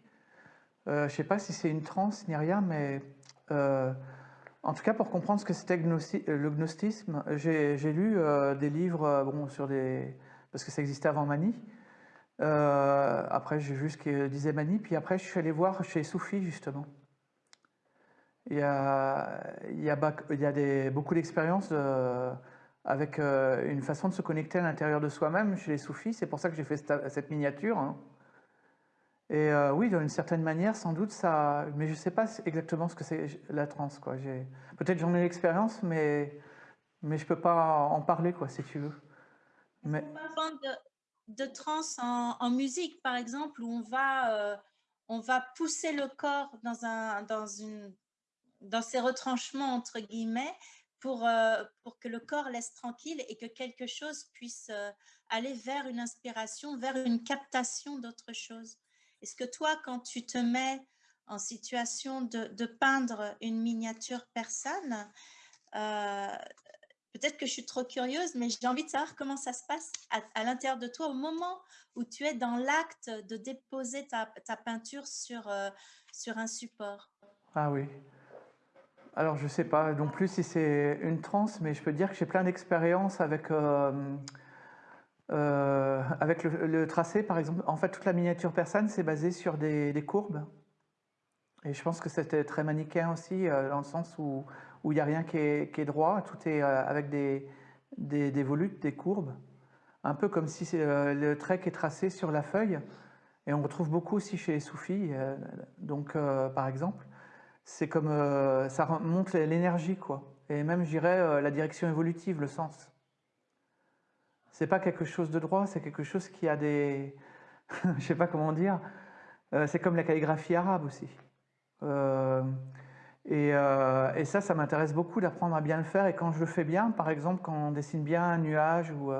je ne sais pas si c'est une transe ni rien, mais en tout cas, pour comprendre ce que c'était le gnostisme, j'ai lu des livres bon, sur des... parce que ça existait avant Mani. après, j'ai vu ce que disait Mani, puis après, je suis allé voir chez Soufi, justement. Il y a, beaucoup d'expériences avec une façon de se connecter à l'intérieur de soi-même chez les soufis. C'est pour ça que j'ai fait cette, miniature. Hein. Et euh, oui, d'une certaine manière, sans doute, ça... Mais je ne sais pas exactement ce que c'est la transe. Peut-être j'en ai l'expérience, mais... mais je ne peux pas en parler, quoi, si tu veux. Mais... De, de transe en, musique, par exemple, où on va, euh, on va pousser le corps dans, un, dans, une, dans ses retranchements, entre guillemets, pour, euh, pour que le corps laisse tranquille et que quelque chose puisse aller vers une inspiration, vers une captation d'autre chose. Est-ce que toi, quand tu te mets en situation de, peindre une miniature personne, euh, peut-être que je suis trop curieuse, mais j'ai envie de savoir comment ça se passe à, l'intérieur de toi au moment où tu es dans l'acte de déposer ta, peinture sur, euh, sur un support? Ah oui. Alors, je ne sais pas non plus si c'est une transe, mais je peux dire que j'ai plein d'expériences avec... Euh, euh, avec le, tracé, par exemple, en fait, toute la miniature persane, c'est basé sur des, courbes. Et je pense que c'était très manichéen aussi, euh, dans le sens où il n'y a rien qui est, droit, tout est euh, avec des, des, volutes, des courbes. Un peu comme si le trait qui est tracé sur la feuille. Et on retrouve beaucoup aussi chez les soufis. donc, par exemple, c'est comme ça montre l'énergie, quoi. Et même, je dirais, la direction évolutive, le sens c'est pas quelque chose de droit, c'est quelque chose qui a des... je sais pas comment dire. Euh, c'est comme la calligraphie arabe aussi. Euh, euh, et, ça, ça m'intéresse beaucoup d'apprendre à bien le faire. Et quand je le fais bien, par exemple, quand on dessine bien un nuage ou...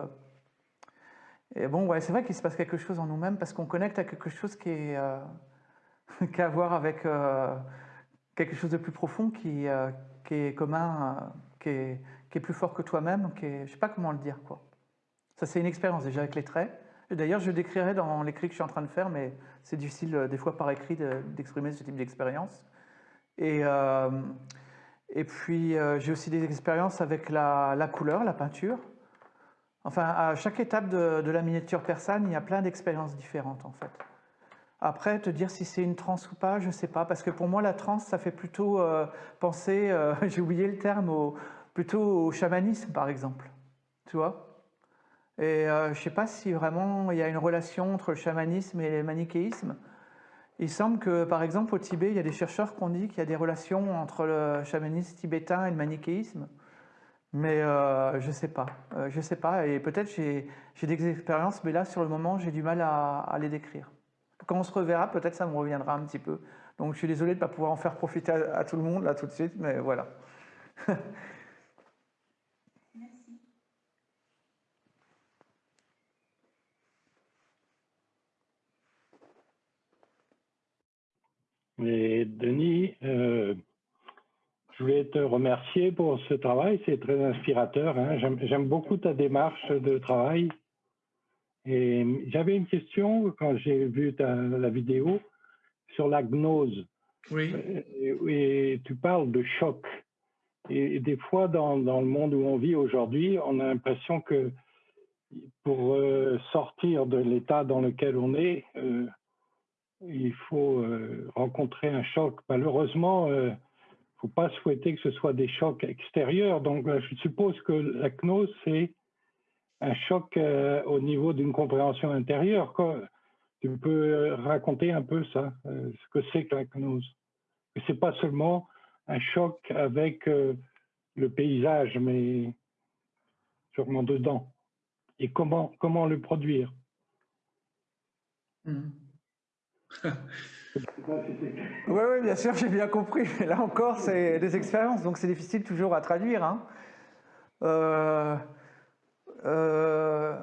et bon, ouais, c'est vrai qu'il se passe quelque chose en nous-mêmes parce qu'on connecte à quelque chose qui, est, qui a à voir avec quelque chose de plus profond qui, qui est commun, qui est, qui, est, plus fort que toi-même, qui est, je sais pas comment le dire. Ça, c'est une expérience déjà avec les traits. D'ailleurs, je décrirai dans l'écrit que je suis en train de faire, mais c'est difficile euh, des fois par écrit d'exprimer ce type d'expérience. Et, euh, puis, euh, j'ai aussi des expériences avec la, couleur, la peinture. Enfin, à chaque étape de, la miniature persane, il y a plein d'expériences différentes, en fait. Après, te dire si c'est une transe ou pas, je ne sais pas, parce que pour moi, la transe, ça fait plutôt penser, j'ai oublié le terme, plutôt au chamanisme, par exemple. Tu vois? Et euh, je ne sais pas si vraiment il y a une relation entre le chamanisme et le manichéisme. Il semble que, par exemple, au Tibet, il y a des chercheurs qui ont dit qu'il y a des relations entre le chamanisme tibétain et le manichéisme. Mais euh, je ne sais pas. Euh, je sais pas. Et peut-être j'ai des expériences, mais là, sur le moment, j'ai du mal à, les décrire. Quand on se reverra, peut-être ça me reviendra un petit peu. Donc je suis désolé de ne pas pouvoir en faire profiter à, à tout le monde, là, tout de suite, mais voilà. Et Denis, euh, je voulais te remercier pour ce travail, c'est très inspirateur. Hein. J'aime beaucoup ta démarche de travail. Et j'avais une question quand j'ai vu la vidéo sur la gnose. Oui. Euh, et, tu parles de choc. Et, des fois, dans, dans, le monde où on vit aujourd'hui, on a l'impression que pour euh, sortir de l'état dans lequel on est, il faut euh, rencontrer un choc. Malheureusement, il euh, ne faut pas souhaiter que ce soit des chocs extérieurs. Donc, je suppose que la gnose, c'est un choc euh, au niveau d'une compréhension intérieure. Tu peux raconter un peu ça, ce que c'est que la gnose C'est pas seulement un choc avec euh, le paysage, mais sûrement dedans. Et comment, comment le produire hmm. Oui, oui, bien sûr, j'ai bien compris. Mais là encore, c'est des expériences, donc c'est difficile toujours à traduire. Hein. Euh, euh,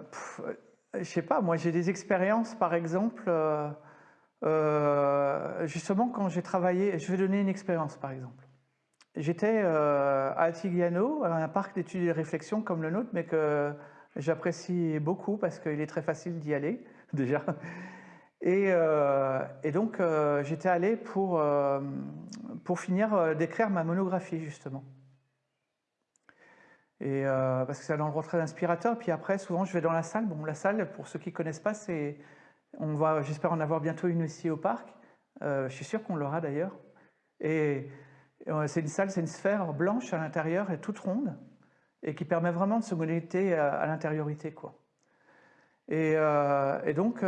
je sais pas, moi j'ai des expériences, par exemple, euh, euh, justement quand j'ai travaillé, je vais donner une expérience par exemple. J'étais à Altigliano, un parc d'études et de réflexion comme le nôtre, mais que j'apprécie beaucoup parce qu'il est très facile d'y aller déjà. Et, et donc j'étais allé pour, pour finir d'écrire ma monographie justement. Et euh, parce que un endroit très inspirateur. Puis après, souvent, je vais dans la salle. Bon, la salle, pour ceux qui ne connaissent pas, c'est, on va, j'espère en avoir bientôt une ici au parc. Euh, je suis sûr qu'on l'aura d'ailleurs. Et euh, c'est une salle, c'est une sphère blanche à l'intérieur et toute ronde, et qui permet vraiment de se connecter à, l'intériorité, quoi. Et, et donc,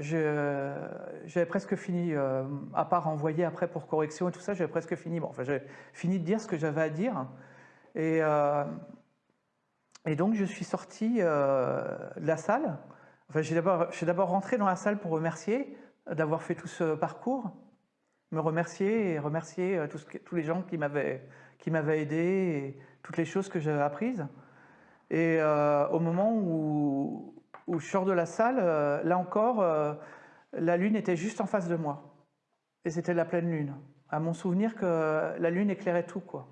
j'avais presque fini, à part envoyer après pour correction et tout ça, j'avais presque fini. Bon, enfin, j'avais fini de dire ce que j'avais à dire. Et, et donc, je suis sorti euh, de la salle. Enfin, j'ai d'abord rentré dans la salle pour remercier d'avoir fait tout ce parcours, me remercier et remercier euh, tous, les gens qui m'avaient aidé et toutes les choses que j'avais apprises. Et euh, au moment où, où, je sors de la salle, là encore, la lune était juste en face de moi. Et c'était la pleine lune. À mon souvenir que la lune éclairait tout, quoi.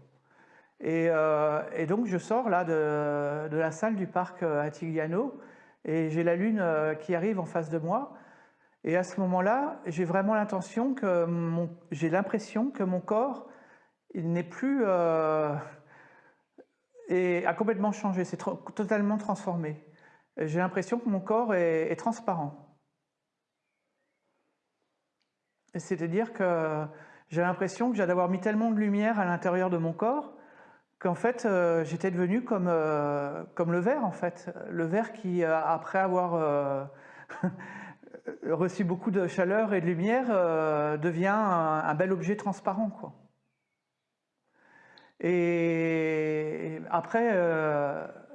Euh, et, donc je sors là de, la salle du parc euh, Attigliano et j'ai la lune euh, qui arrive en face de moi. Et à ce moment-là, j'ai vraiment l'intention que j'ai l'impression que mon corps n'est plus a complètement changé, c'est totalement transformé. J'ai l'impression que mon corps est, est transparent. C'est-à-dire que j'ai l'impression que j'ai d'avoir mis tellement de lumière à l'intérieur de mon corps qu'en fait, euh, j'étais devenu comme, euh, comme le verre, en fait. Le verre qui, euh, après avoir reçu beaucoup de chaleur et de lumière, devient un, bel objet transparent. Et après,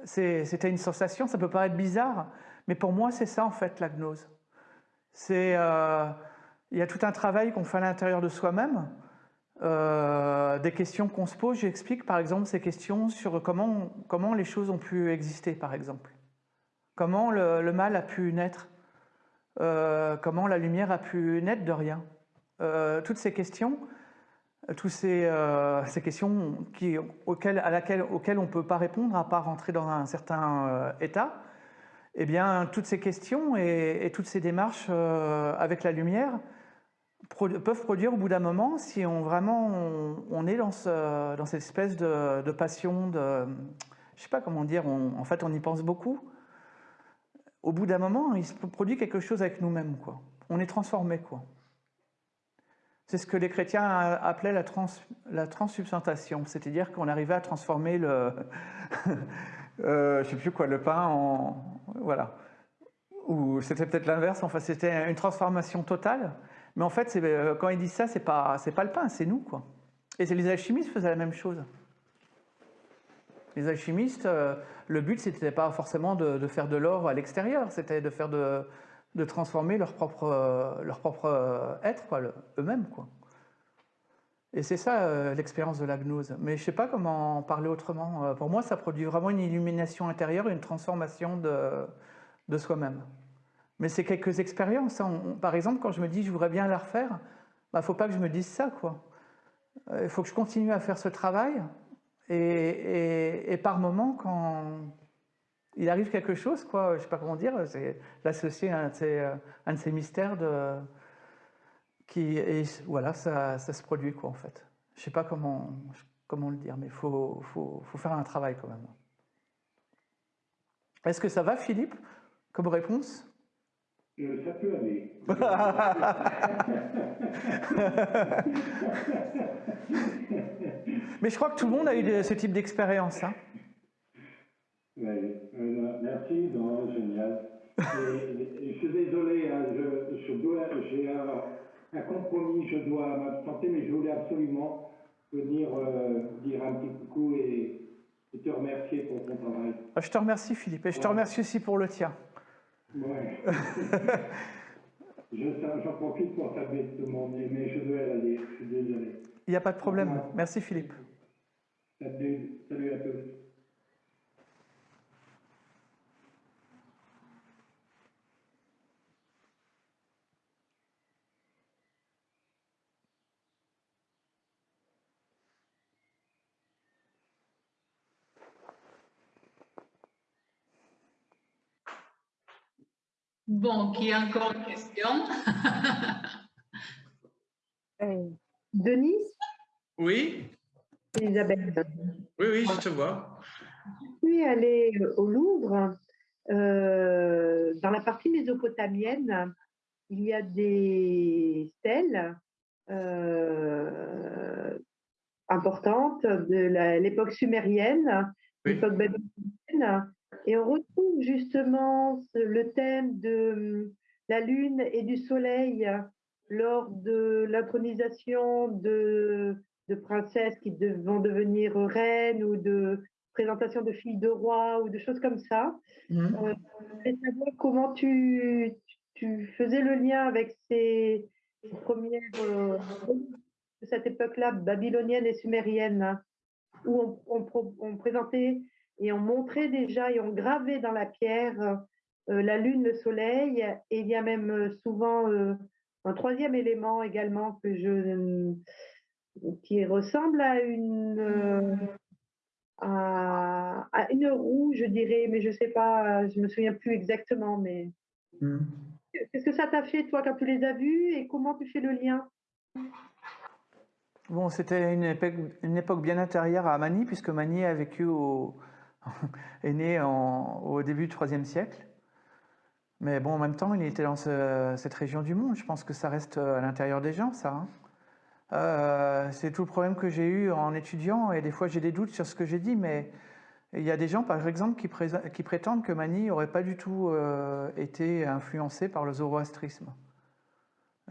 c'était une sensation, ça peut paraître bizarre, mais pour moi, c'est ça, en fait, la gnose. Il y a tout un travail qu'on fait à l'intérieur de soi-même, euh, des questions qu'on se pose, j'explique par exemple ces questions sur comment, comment les choses ont pu exister par exemple. Comment le, mal a pu naître, euh, comment la lumière a pu naître de rien. Euh, toutes ces questions, toutes ces, questions auxquelles, à laquelle, auxquelles on ne peut pas répondre à part rentrer dans un certain état, eh bien toutes ces questions et toutes ces démarches avec la lumière, peuvent produire au bout d'un moment, si on vraiment on, est dans, ce, dans cette espèce de, passion, de, je sais pas comment dire, en fait on y pense beaucoup, au bout d'un moment il se produit quelque chose avec nous-mêmes. quoi. On est transformé. quoi. C'est ce que les chrétiens appelaient la, trans, la transsubstantation, c'est-à-dire qu'on arrivait à transformer le, euh, je sais plus quoi, le pain en, voilà, ou c'était peut-être l'inverse, enfin c'était une transformation totale. Mais en fait, euh, quand ils disent ça, c'est pas, pas le pain, c'est nous. quoi. Et les alchimistes faisaient la même chose. Les alchimistes, euh, le but, c'était pas forcément de, faire de l'or à l'extérieur, c'était de faire de, transformer leur propre, euh, leur propre être, eux-mêmes. quoi. Et c'est ça l'expérience de la gnose. Mais je sais pas comment en parler autrement. pour moi, ça produit vraiment une illumination intérieure, une transformation de, de soi-même. Mais c'est quelques expériences. Hein. par exemple, quand je me dis je voudrais bien la refaire, il bah, ne faut pas que je me dise ça. Euh, il faut que je continue à faire ce travail. Et, par moment, quand il arrive quelque chose, quoi, je ne sais pas comment dire, c'est l'associer à un de, ces, mystères de, qui, et voilà, ça, se produit quoi en fait. Je ne sais pas comment, comment le dire, mais il faut, faut, faut faire un travail quand même. Est-ce que ça va, Philippe, comme réponse? Euh, ça peut aller. Mais je crois que tout le monde a eu ce type d'expérience. Hein. Euh, merci, non, génial. je suis désolé, hein, je, je dois, j'ai un, un compromis, je dois m'absenter, mais je voulais absolument venir euh, dire un petit coucou et, et te remercier pour ton travail. Ah, Je te remercie Philippe et je te remercie aussi pour le tien. Ouais. Je- J'en profite pour le monde, mais je dois aller, je suis désolé. Il n'y a pas de problème. Merci Philippe. Salut, salut à tous. Bon, qui a encore une question? Euh, Denis, Oui, Elisabeth, oui, oui, je te vois. je suis allée au Louvre. euh, dans la partie mésopotamienne, il y a des stèles euh, importantes de l'époque sumérienne, Oui. l'époque babylonienne, et on retrouve justement le thème de hum, la lune et du soleil lors de l'intronisation de, de princesses qui de- vont devenir reines ou de présentation de filles de rois ou de choses comme ça. Mhm. Euh, savoir comment tu, tu faisais le lien avec ces, ces premières euh, de cette époque-là, babylonienne et sumérienne, hein, où on, on pro- on présentait et on montrait déjà et on gravait dans la pierre euh, la lune, le soleil, et il y a même euh, souvent euh, un troisième élément également que je qui ressemble à une euh, à, à une roue, je dirais, mais je sais pas, je me souviens plus exactement. Mais Mhm. qu'est-ce que ça t'a fait toi quand tu les as vus et comment tu fais le lien? Bon, c'était une époque, une époque bien intérieure à Mani, puisque Mani a vécu au, est né au début du IIIe siècle. Mais bon, en même temps, il était dans ce- cette région du monde. Je pense que ça reste à l'intérieur des gens, ça. hein. Euh, c'est tout le problème que j'ai eu en étudiant, et des fois j'ai des doutes sur ce que j'ai dit, mais il y a des gens, par exemple, qui prétendent que Mani n'aurait pas du tout euh, été influencé par le zoroastrisme.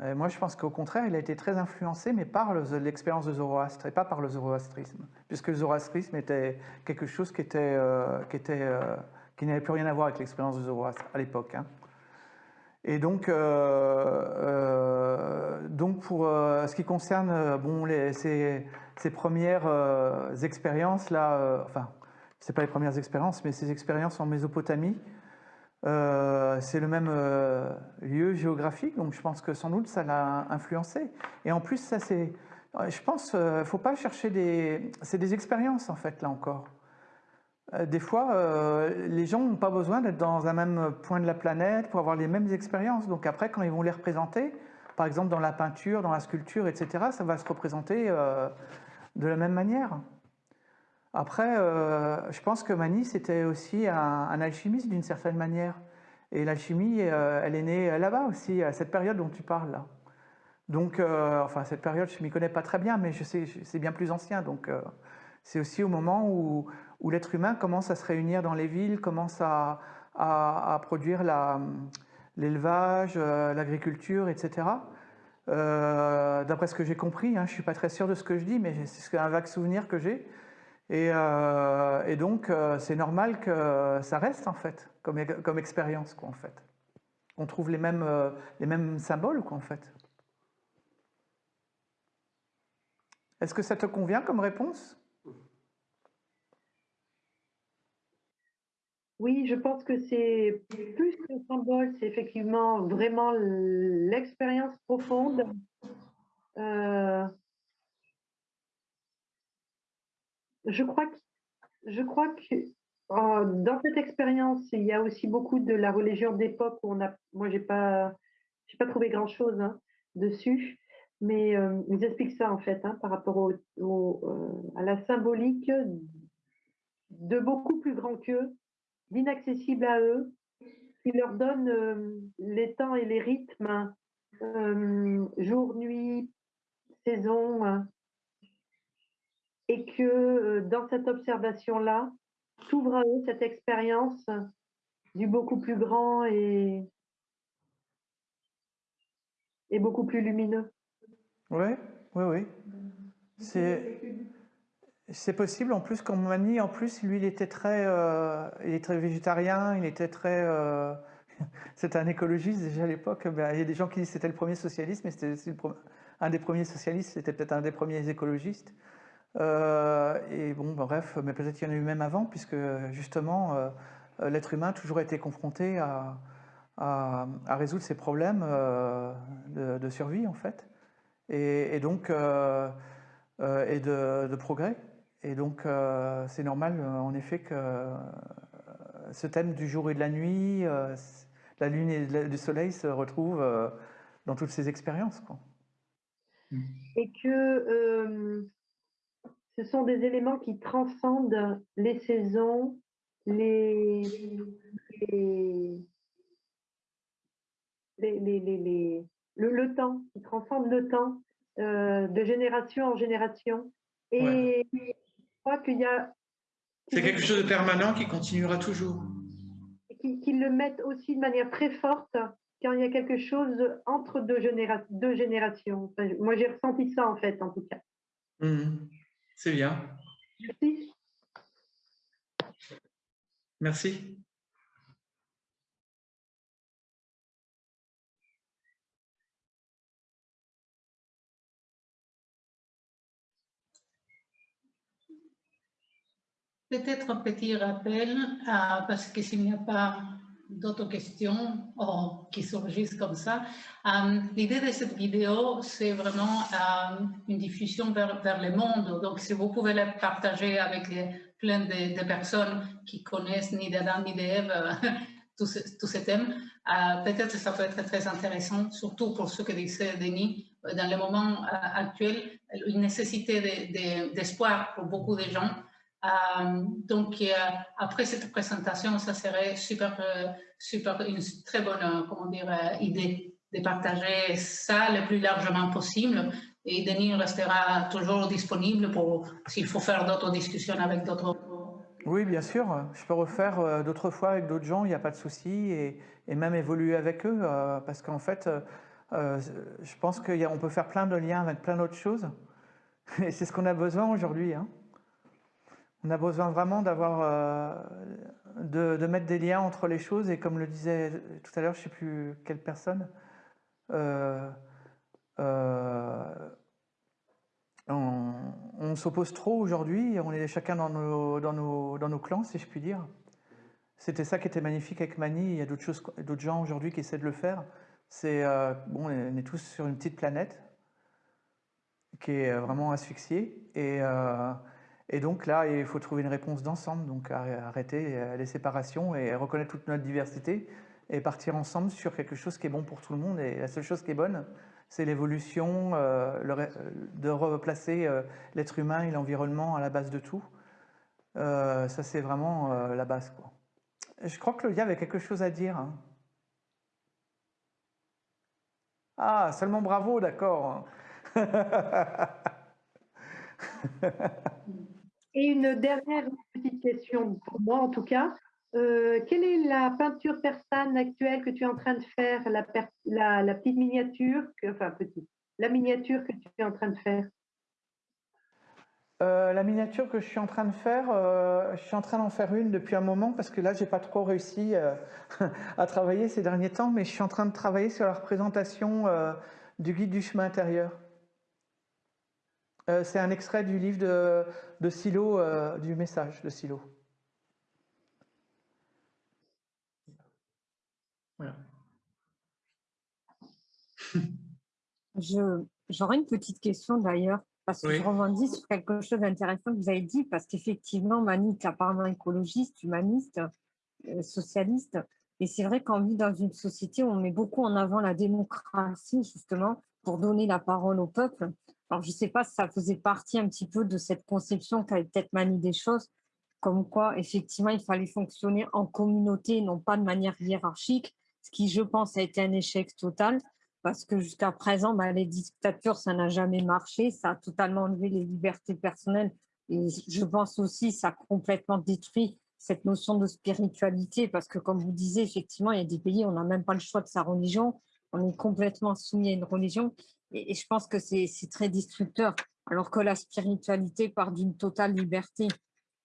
Euh, moi, je pense qu'au contraire, il a été très influencé, mais par le- l'expérience de Zoroastre et pas par le zoroastrisme, puisque le zoroastrisme était quelque chose qui, euh, euh, n'avait plus rien à voir avec l'expérience de Zoroastre à l'époque. hein. Et donc, euh, donc pour ce qui concerne bon, ces, ces premières expériences là, enfin, c'est pas les premières expériences, mais ces expériences en Mésopotamie, euh, c'est le même euh, lieu géographique, donc je pense que sans doute ça l'a influencé. Et en plus, ça c'est, je pense, euh, faut pas chercher des, c'est des expériences en fait là encore. Des fois, les gens n'ont pas besoin d'être dans un même point de la planète pour avoir les mêmes expériences. Donc après, quand ils vont les représenter, par exemple dans la peinture, dans la sculpture, etc., ça va se représenter de la même manière. Après, euh, je pense que Mani, c'était aussi un, alchimiste d'une certaine manière. Et l'alchimie, euh, elle est née là-bas aussi, à cette période dont tu parles là. Donc, euh, enfin, cette période, je ne m'y connais pas très bien, mais c'est bien plus ancien. Donc, euh, c'est aussi au moment où, l'être humain commence à se réunir dans les villes, commence à, produire l'élevage, euh, l'agriculture, etc. Euh, D'après ce que j'ai compris, hein, je ne suis pas très sûr de ce que je dis, mais c'est un vague souvenir que j'ai. Et, euh, et donc, euh, c'est normal que ça reste, en fait, comme, expérience, en fait. On trouve les mêmes, euh, les mêmes symboles, en fait. Est-ce que ça te convient comme réponse? Oui, je pense que c'est plus que symbole, c'est effectivement vraiment l'expérience profonde. Je crois que, euh, dans cette expérience, il y a aussi beaucoup de la religion d'époque où on moi j'ai pas, pas trouvé grand chose dessus, mais euh, ils expliquent ça en fait hein, par rapport euh, à la symbolique de beaucoup plus grand qu'eux d'inaccessible à eux, qui leur donne les temps et les rythmes, euh, jour, nuit, saison, hein, et que euh, dans cette observation-là, s'ouvre à eux cette expérience du beaucoup plus grand et, beaucoup plus lumineux. Oui, oui, oui. C'est possible. En plus, comme Mani, en plus, lui, il était très, euh, il est très végétarien, il était très... Euh, c'était un écologiste déjà à l'époque. Ben, il y a des gens qui disent que c'était le premier socialiste, mais c'était un des premiers socialistes, c'était peut-être un des premiers écologistes. Euh, et bon, ben, bref, mais peut-être qu'il y en a eu même avant, puisque justement, l'être humain a toujours été confronté à, résoudre ses problèmes de, survie, en fait. Et, donc, et de progrès. Et donc, euh, c'est normal, euh, en effet, que euh, ce thème du jour et de la nuit, la lune et du soleil se retrouvent dans toutes ces expériences. Mm. Et que ce sont des éléments qui transcendent les saisons, les, les, le, temps, qui transcendent le temps de génération en génération. Et crois qu'il y a... C'est quelque chose de permanent qui continuera toujours. Qu'ils le mettent aussi de manière très forte quand il y a quelque chose entre deux, deux générations. moi, j'ai ressenti ça, en fait, en tout cas. Mmh. C'est bien. Merci. Merci. Peut-être un petit rappel, euh, parce que s'il n'y a pas d'autres questions oh, qui surgissent comme ça, euh, l'idée de cette vidéo, c'est vraiment euh, une diffusion vers, vers, le monde. Donc, si vous pouvez la partager avec plein de, personnes qui connaissent ni d'Adam ni d'Ève, tous, tous, ces thèmes, peut-être que ça peut être très intéressant, surtout pour ce que disait Denis, dans le moment actuel, une nécessité d'espoir pour beaucoup de gens euh, donc, euh, après cette présentation, ça serait super, euh, super, une très bonne comment dire, idée de partager ça le plus largement possible. Et Denis restera toujours disponible pour s'il faut faire d'autres discussions avec d'autres. Oui, bien sûr. Je peux refaire d'autres fois avec d'autres gens, il n'y a pas de souci, et, même évoluer avec eux, parce qu'en fait, je pense qu'on peut faire plein de liens avec plein d'autres choses. Et c'est ce qu'on a besoin aujourd'hui. Hein. On a besoin vraiment d'avoir, euh, de, mettre des liens entre les choses et comme le disait tout à l'heure, je ne sais plus quelle personne, euh, euh, on, s'oppose trop aujourd'hui, on est chacun dans nos, clans, si je puis dire. C'était ça qui était magnifique avec Mani, il y a d'autres gens aujourd'hui qui essaient de le faire. C'est, bon, on est tous sur une petite planète qui est vraiment asphyxiée et et donc là, il faut trouver une réponse d'ensemble, donc arrêter euh, les séparations et reconnaître toute notre diversité et partir ensemble sur quelque chose qui est bon pour tout le monde. Et la seule chose qui est bonne, c'est l'évolution, euh, de replacer euh, l'être humain et l'environnement à la base de tout. ça, c'est vraiment la base. Je crois que le avait quelque chose à dire. Hein. Ah, seulement bravo, d'accord. Et une dernière petite question pour moi en tout cas. Euh, quelle est la peinture persane actuelle que tu es en train de faire, la, petite miniature, enfin petite, la miniature que tu es en train de faire? Euh, la miniature que je suis en train de faire, euh, je suis en train d'en faire une depuis un moment parce que là, j'ai pas trop réussi à travailler ces derniers temps, mais je suis en train de travailler sur la représentation du guide du chemin intérieur. Euh, c'est un extrait du livre de, Silo, euh, du message de Silo. J'aurais une petite question d'ailleurs, parce que je rebondis sur quelque chose d'intéressant que vous avez dit, parce qu'effectivement, Mani est apparemment écologiste, humaniste, euh, socialiste, et c'est vrai qu'on vit dans une société où on met beaucoup en avant la démocratie, justement, pour donner la parole au peuple. Alors, je ne sais pas si ça faisait partie un petit peu de cette conception qu'avait peut-être Mani des choses, comme quoi, effectivement, il fallait fonctionner en communauté, non pas de manière hiérarchique, ce qui, je pense, a été un échec total, parce que jusqu'à présent, bah, les dictatures, ça n'a jamais marché, ça a totalement enlevé les libertés personnelles, et je pense aussi ça a complètement détruit cette notion de spiritualité, parce que comme vous disiez, effectivement, il y a des pays où on n'a même pas le choix de sa religion, on est complètement soumis à une religion. Et, je pense que c'est très destructeur, alors que la spiritualité part d'une totale liberté,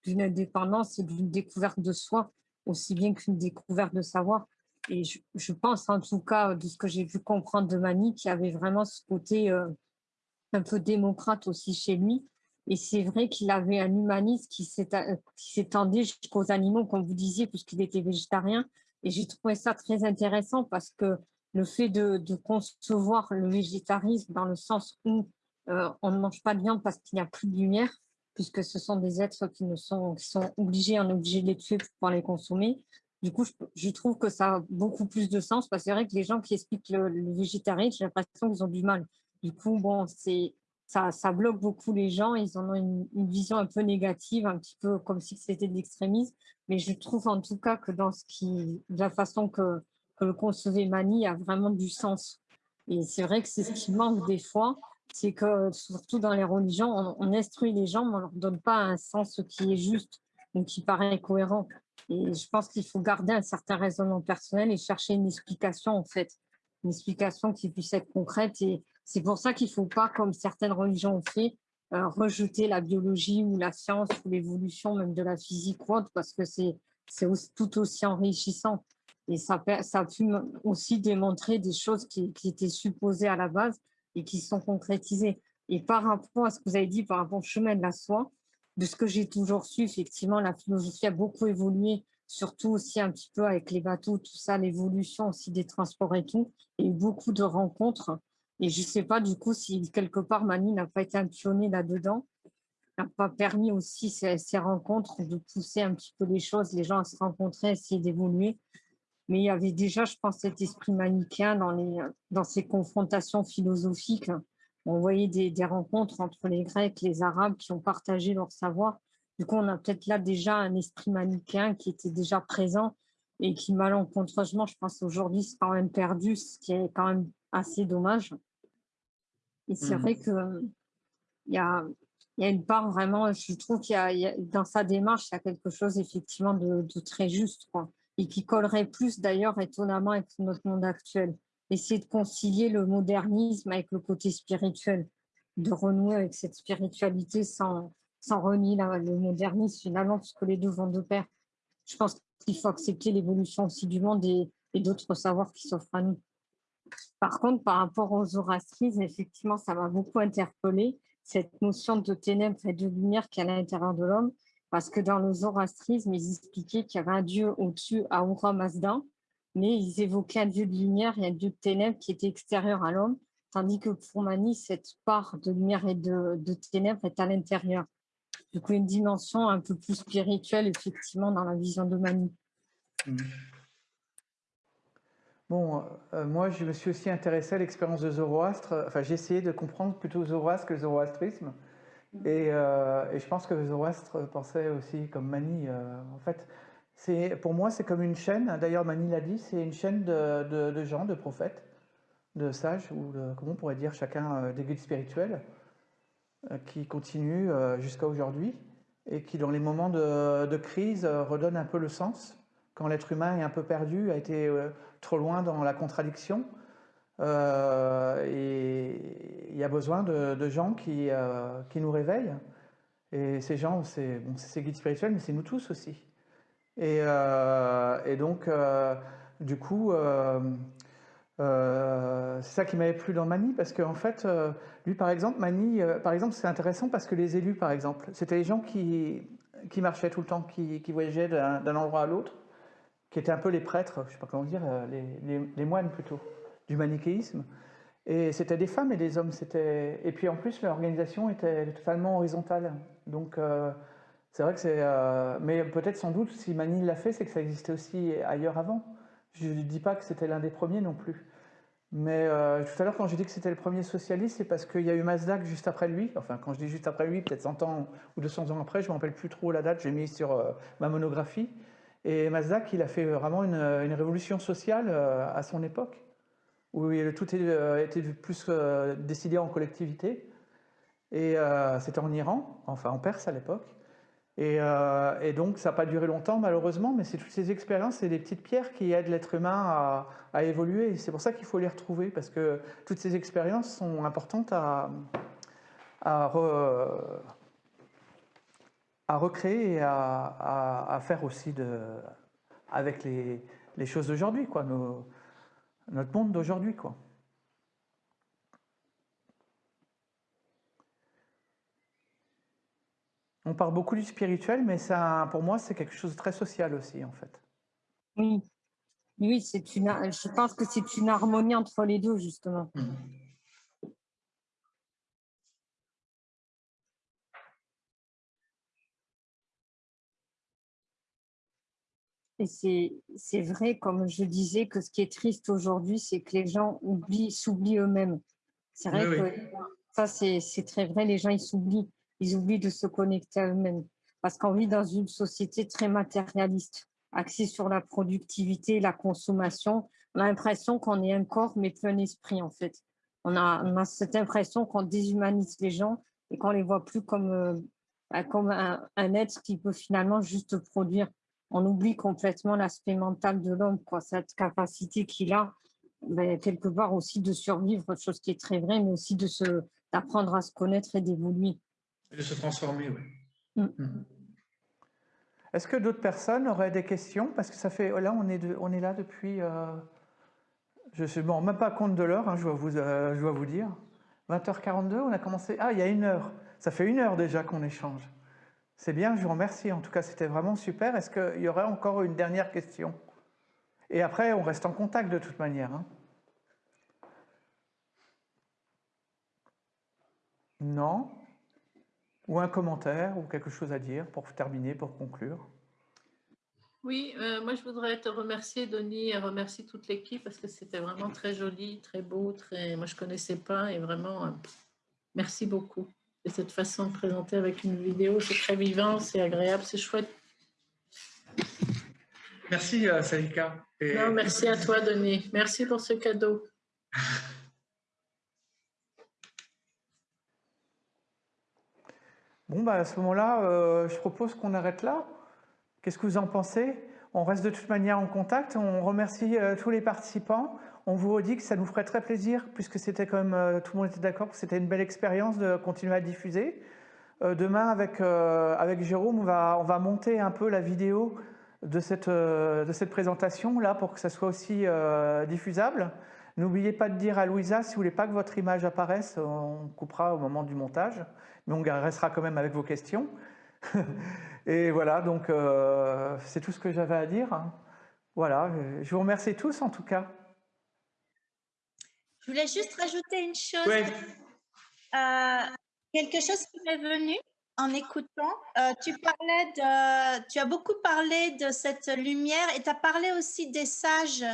d'une indépendance et d'une découverte de soi, aussi bien qu'une découverte de savoir. Et je, pense en tout cas, de ce que j'ai pu comprendre de Mani, qu'il y avait vraiment ce côté euh, un peu démocrate aussi chez lui. Et c'est vrai qu'il avait un humanisme qui s'étendait jusqu'aux animaux, comme vous disiez, puisqu'il était végétarien. Et j'ai trouvé ça très intéressant parce que le fait de, concevoir le végétarisme dans le sens où euh, on ne mange pas de viande parce qu'il n'y a plus de lumière, puisque ce sont des êtres qui, ne sont, qui sont obligés, on est obligé de les tuer pour pouvoir les consommer. Du coup, je, trouve que ça a beaucoup plus de sens, parce que c'est vrai que les gens qui expliquent le, végétarisme, j'ai l'impression qu'ils ont du mal. Du coup, bon, ça, ça bloque beaucoup les gens, ils en ont une, une, vision un peu négative, un petit peu comme si c'était de l'extrémisme, mais je trouve en tout cas que dans ce qui, de la façon que, que le concevait Mani a vraiment du sens. Et c'est vrai que c'est ce qui manque des fois, c'est que surtout dans les religions, on, instruit les gens, mais on leur donne pas un sens qui est juste ou qui paraît cohérent. Et je pense qu'il faut garder un certain raisonnement personnel et chercher une explication, en fait, une explication qui puisse être concrète. Et c'est pour ça qu'il ne faut pas, comme certaines religions ont fait, euh, rejeter la biologie ou la science ou l'évolution même de la physique ou autre, parce que c'est tout aussi enrichissant. Et ça, ça a pu aussi démontrer des choses qui, étaient supposées à la base et qui sont concrétisées. Et par rapport à ce que vous avez dit, par rapport au chemin de la soie, de ce que j'ai toujours su, effectivement, la philosophie a beaucoup évolué, surtout aussi un petit peu avec les bateaux, tout ça, l'évolution aussi des transports et tout, et beaucoup de rencontres. Et je ne sais pas du coup si quelque part Mani n'a pas été un pionnier là-dedans, n'a pas permis aussi ces, ces, rencontres de pousser un petit peu les choses, les gens à se rencontrer, essayer d'évoluer. Mais il y avait déjà, je pense, cet esprit manichéen dans, les, dans ces confrontations philosophiques. On voyait des, des, rencontres entre les Grecs, les Arabes qui ont partagé leur savoir. Du coup, on a peut-être là déjà un esprit manichéen qui était déjà présent et qui, malencontreusement, je pense aujourd'hui, c'est quand même perdu, ce qui est quand même assez dommage. Et c'est vrai mmh. que il y a, y a une part vraiment, je trouve qu'il y, a dans sa démarche, il y a quelque chose effectivement de, de très juste. Quoi et qui collerait plus d'ailleurs étonnamment avec notre monde actuel. Essayer de concilier le modernisme avec le côté spirituel, de renouer avec cette spiritualité sans, sans renier le modernisme finalement, puisque les deux vont de pair. Je pense qu'il faut accepter l'évolution aussi du monde et, d'autres savoirs qui s'offrent à nous. Par contre, par rapport aux zoroastrismes, effectivement, ça m'a beaucoup interpellé cette notion de ténèbres et de lumière qui est à l'intérieur de l'homme parce que dans le zoroastrisme, ils expliquaient qu'il y avait un dieu au-dessus, Ahura Mazda, mais ils évoquaient un dieu de lumière et un dieu de ténèbres qui était extérieur à l'homme, tandis que pour Mani, cette part de lumière et de, ténèbres est à l'intérieur. Du coup, une dimension un peu plus spirituelle, effectivement, dans la vision de Mani. Mmh. Bon, euh, moi, je me suis aussi intéressé à l'expérience de Zoroastre. Enfin, j'ai essayé de comprendre plutôt Zoroastre que zoroastrisme. Euh, et, je pense que Zoroastre pensait aussi comme Mani. Euh, en fait, pour moi, c'est comme une chaîne. D'ailleurs, Mani l'a dit, c'est une chaîne de, gens, de prophètes, de sages, ou comment on pourrait dire, chacun euh, des guides spirituels, qui continuent jusqu'à aujourd'hui et qui, dans les moments de, de, crise, redonnent un peu le sens. Quand l'être humain est un peu perdu, a été trop loin dans la contradiction, euh, et il y a besoin de, gens qui, euh, qui, nous réveillent. Et ces gens, c'est ces guides spirituels, mais c'est nous tous aussi. Et, euh, donc, du coup, c'est ça qui m'avait plu dans Mani, parce qu'en en fait, lui, par exemple, Mani, par exemple, c'est intéressant parce que les élus, par exemple, c'était les gens qui, qui marchaient tout le temps, qui, qui voyageaient d'un endroit à l'autre, qui étaient un peu les prêtres, je ne sais pas comment dire, les moines plutôt du manichéisme. Et c'était des femmes et des hommes. Et puis en plus, l'organisation était totalement horizontale. Donc euh, c'est vrai que c'est... Euh, mais peut-être sans doute, si Mani l'a fait, c'est que ça existait aussi ailleurs avant. Je ne dis pas que c'était l'un des premiers non plus. Mais euh, tout à l'heure, quand j'ai dit que c'était le premier socialiste, c'est parce qu'il y a eu Mazdak juste après lui. Enfin, quand je dis juste après lui, peut-être 100 ans ou 200 ans après, je ne me rappelle plus trop la date, j'ai mis sur ma monographie. Et Mazdak, il a fait vraiment une révolution sociale à son époque où tout euh, était plus euh, décidé en collectivité. Et euh, c'était en Iran, enfin en Perse à l'époque. Et, donc, ça n'a pas duré longtemps, malheureusement, mais c'est toutes ces expériences, c'est des petites pierres qui aident l'être humain à, évoluer. C'est pour ça qu'il faut les retrouver, parce que toutes ces expériences sont importantes à, à, recréer et à, faire aussi avec les, choses d'aujourd'hui, quoi, notre monde d'aujourd'hui, quoi. On parle beaucoup du spirituel, mais ça, pour moi, c'est quelque chose de très social aussi, en fait. Oui, oui c'est une, je pense que c'est une harmonie entre les deux, justement. Mmh. Et c'est vrai, comme je disais, que ce qui est triste aujourd'hui, c'est que les gens s'oublient eux-mêmes. C'est vrai que ça, c'est très vrai, les gens, ils s'oublient. Ils oublient de se connecter à eux-mêmes. Parce qu'on vit dans une société très matérialiste, axée sur la productivité, la consommation. On a l'impression qu'on est un corps, mais plus un esprit, en fait. On a, on a cette impression qu'on déshumanise les gens et qu'on les voit plus comme, euh, bah, comme un, un être qui peut finalement juste produire on oublie complètement l'aspect mental de l'homme, cette capacité qu'il a, ben, quelque part aussi de survivre, chose qui est très vraie, mais aussi de se d'apprendre à se connaître et d'évoluer. Et de se transformer, oui. Mm. Mm. Est-ce que d'autres personnes auraient des questions? Parce que ça fait, là, on est, on est là depuis, euh, je ne me rends même pas compte de l'heure, hein, je, dois vous, euh, je dois vous dire. 20h42, on a commencé, ah, il y a une heure. Ça fait une heure déjà qu'on échange. C'est bien, je vous remercie. En tout cas, c'était vraiment super. Est-ce qu'il y aurait encore une dernière question? Et après, on reste en contact de toute manière. Hein. Non? Ou un commentaire ou quelque chose à dire pour terminer, pour conclure? Oui, euh, moi je voudrais te remercier Denis et remercier toute l'équipe parce que c'était vraiment très joli, très beau, très. Moi je connaissais pas et vraiment euh, merci beaucoup de cette façon de présenter avec une vidéo. C'est très vivant, c'est agréable, c'est chouette. Merci, euh, Salika. Non, merci à toi, Denis. Merci pour ce cadeau. Bon, bah, à ce moment-là, euh, je propose qu'on arrête là. Qu'est-ce que vous en pensez? On reste de toute manière en contact. On remercie euh, tous les participants. On vous dit que ça nous ferait très plaisir, puisque c'était quand euh, tout le monde était d'accord que c'était une belle expérience de continuer à diffuser. Euh, demain, avec, euh, avec Jérôme, on va, on va monter un peu la vidéo de cette, de cette présentation, là, pour que ça soit aussi diffusable. N'oubliez pas de dire à Louisa, si vous voulez pas que votre image apparaisse, on coupera au moment du montage, mais on restera quand même avec vos questions. Et voilà, donc c'est tout ce que j'avais à dire. Voilà, je vous remercie tous en tout cas. Je voulais juste rajouter une chose. Euh, quelque chose qui m'est venu en écoutant. Euh, tu parlais de, tu as beaucoup parlé de cette lumière et tu as parlé aussi des sages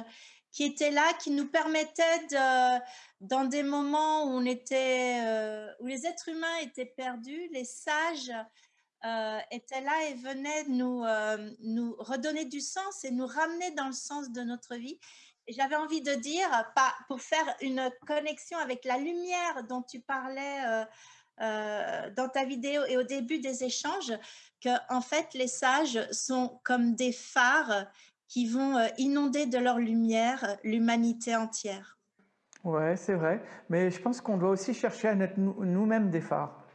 qui étaient là, qui nous permettaient de, dans des moments où on était, euh, où les êtres humains étaient perdus, les sages étaient là et venaient nous, nous redonner du sens et nous ramener dans le sens de notre vie j'avais envie de dire, pour faire une connexion avec la lumière dont tu parlais euh, euh, dans ta vidéo et au début des échanges, que en fait les sages sont comme des phares qui vont euh, inonder de leur lumière l'humanité entière. Ouais, c'est vrai, mais je pense qu'on doit aussi chercher à être nous-mêmes des phares.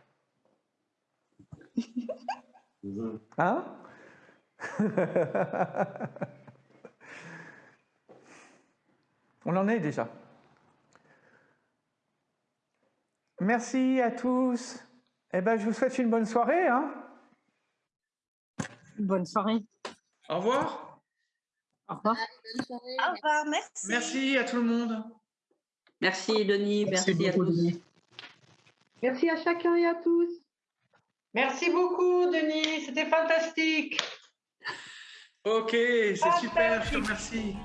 hein? On en est déjà. Merci à tous. Eh ben, je vous souhaite une bonne soirée. Hein bonne soirée. Au revoir. Au revoir. Au revoir, merci. Merci à tout le monde. Merci Denis, merci, à tous. Merci à chacun et à tous. Merci beaucoup Denis, c'était fantastique. Ok, c'est super, je te remercie.